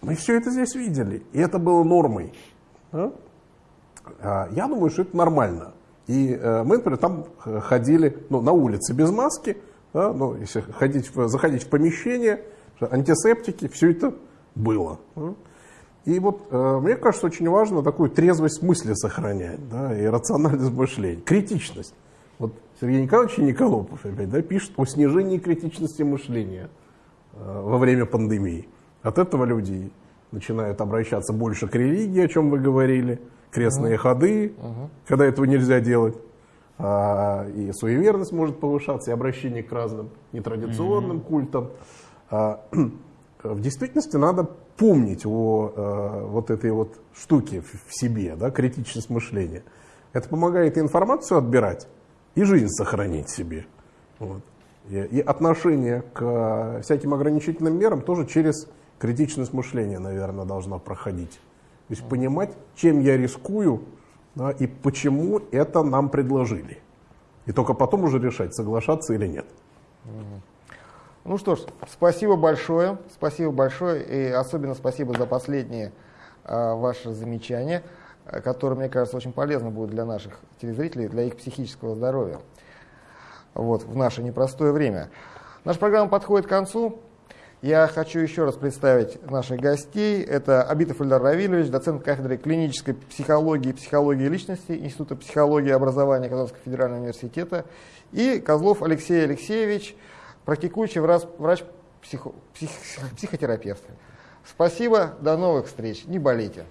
Мы все это здесь видели, и это было нормой. Да? А, я думаю, что это нормально. И э, мы, например, там ходили ну, на улице без маски, да, ну, если ходить, заходить в помещение, антисептики, все это было. Да? И вот э, мне кажется, очень важно такую трезвость мысли сохранять, да, и рациональность мышления, критичность. Вот Сергей Николаевич Николопов опять да, пишет о снижении критичности мышления э, во время пандемии. От этого люди начинают обращаться больше к религии, о чем вы говорили, крестные uh-huh. ходы, uh-huh. когда этого нельзя делать. А, и суеверность может повышаться, и обращение к разным нетрадиционным uh-huh. культам. А, в действительности надо помнить о э, вот этой вот штуке в, в себе, да, критичность мышления. Это помогает и информацию отбирать, и жизнь сохранить себе. Вот. И, и отношение к всяким ограничительным мерам тоже через критичность мышления, наверное, должна проходить. То есть понимать, чем я рискую да, и почему это нам предложили. И только потом уже решать, соглашаться или нет. Ну что ж, спасибо большое, спасибо большое, и особенно спасибо за последние а, ваши замечания, которые, мне кажется, очень полезны будут для наших телезрителей, для их психического здоровья вот, в наше непростое время. Наша программа подходит к концу. Я хочу еще раз представить наших гостей. Это Абитов Ильдар Равильевич, доцент кафедры клинической психологии и психологии личности Института психологии и образования Казанского федерального университета, и Козлов Алексей Алексеевич, практикующий врач-психотерапевт. Спасибо, до новых встреч, не болейте.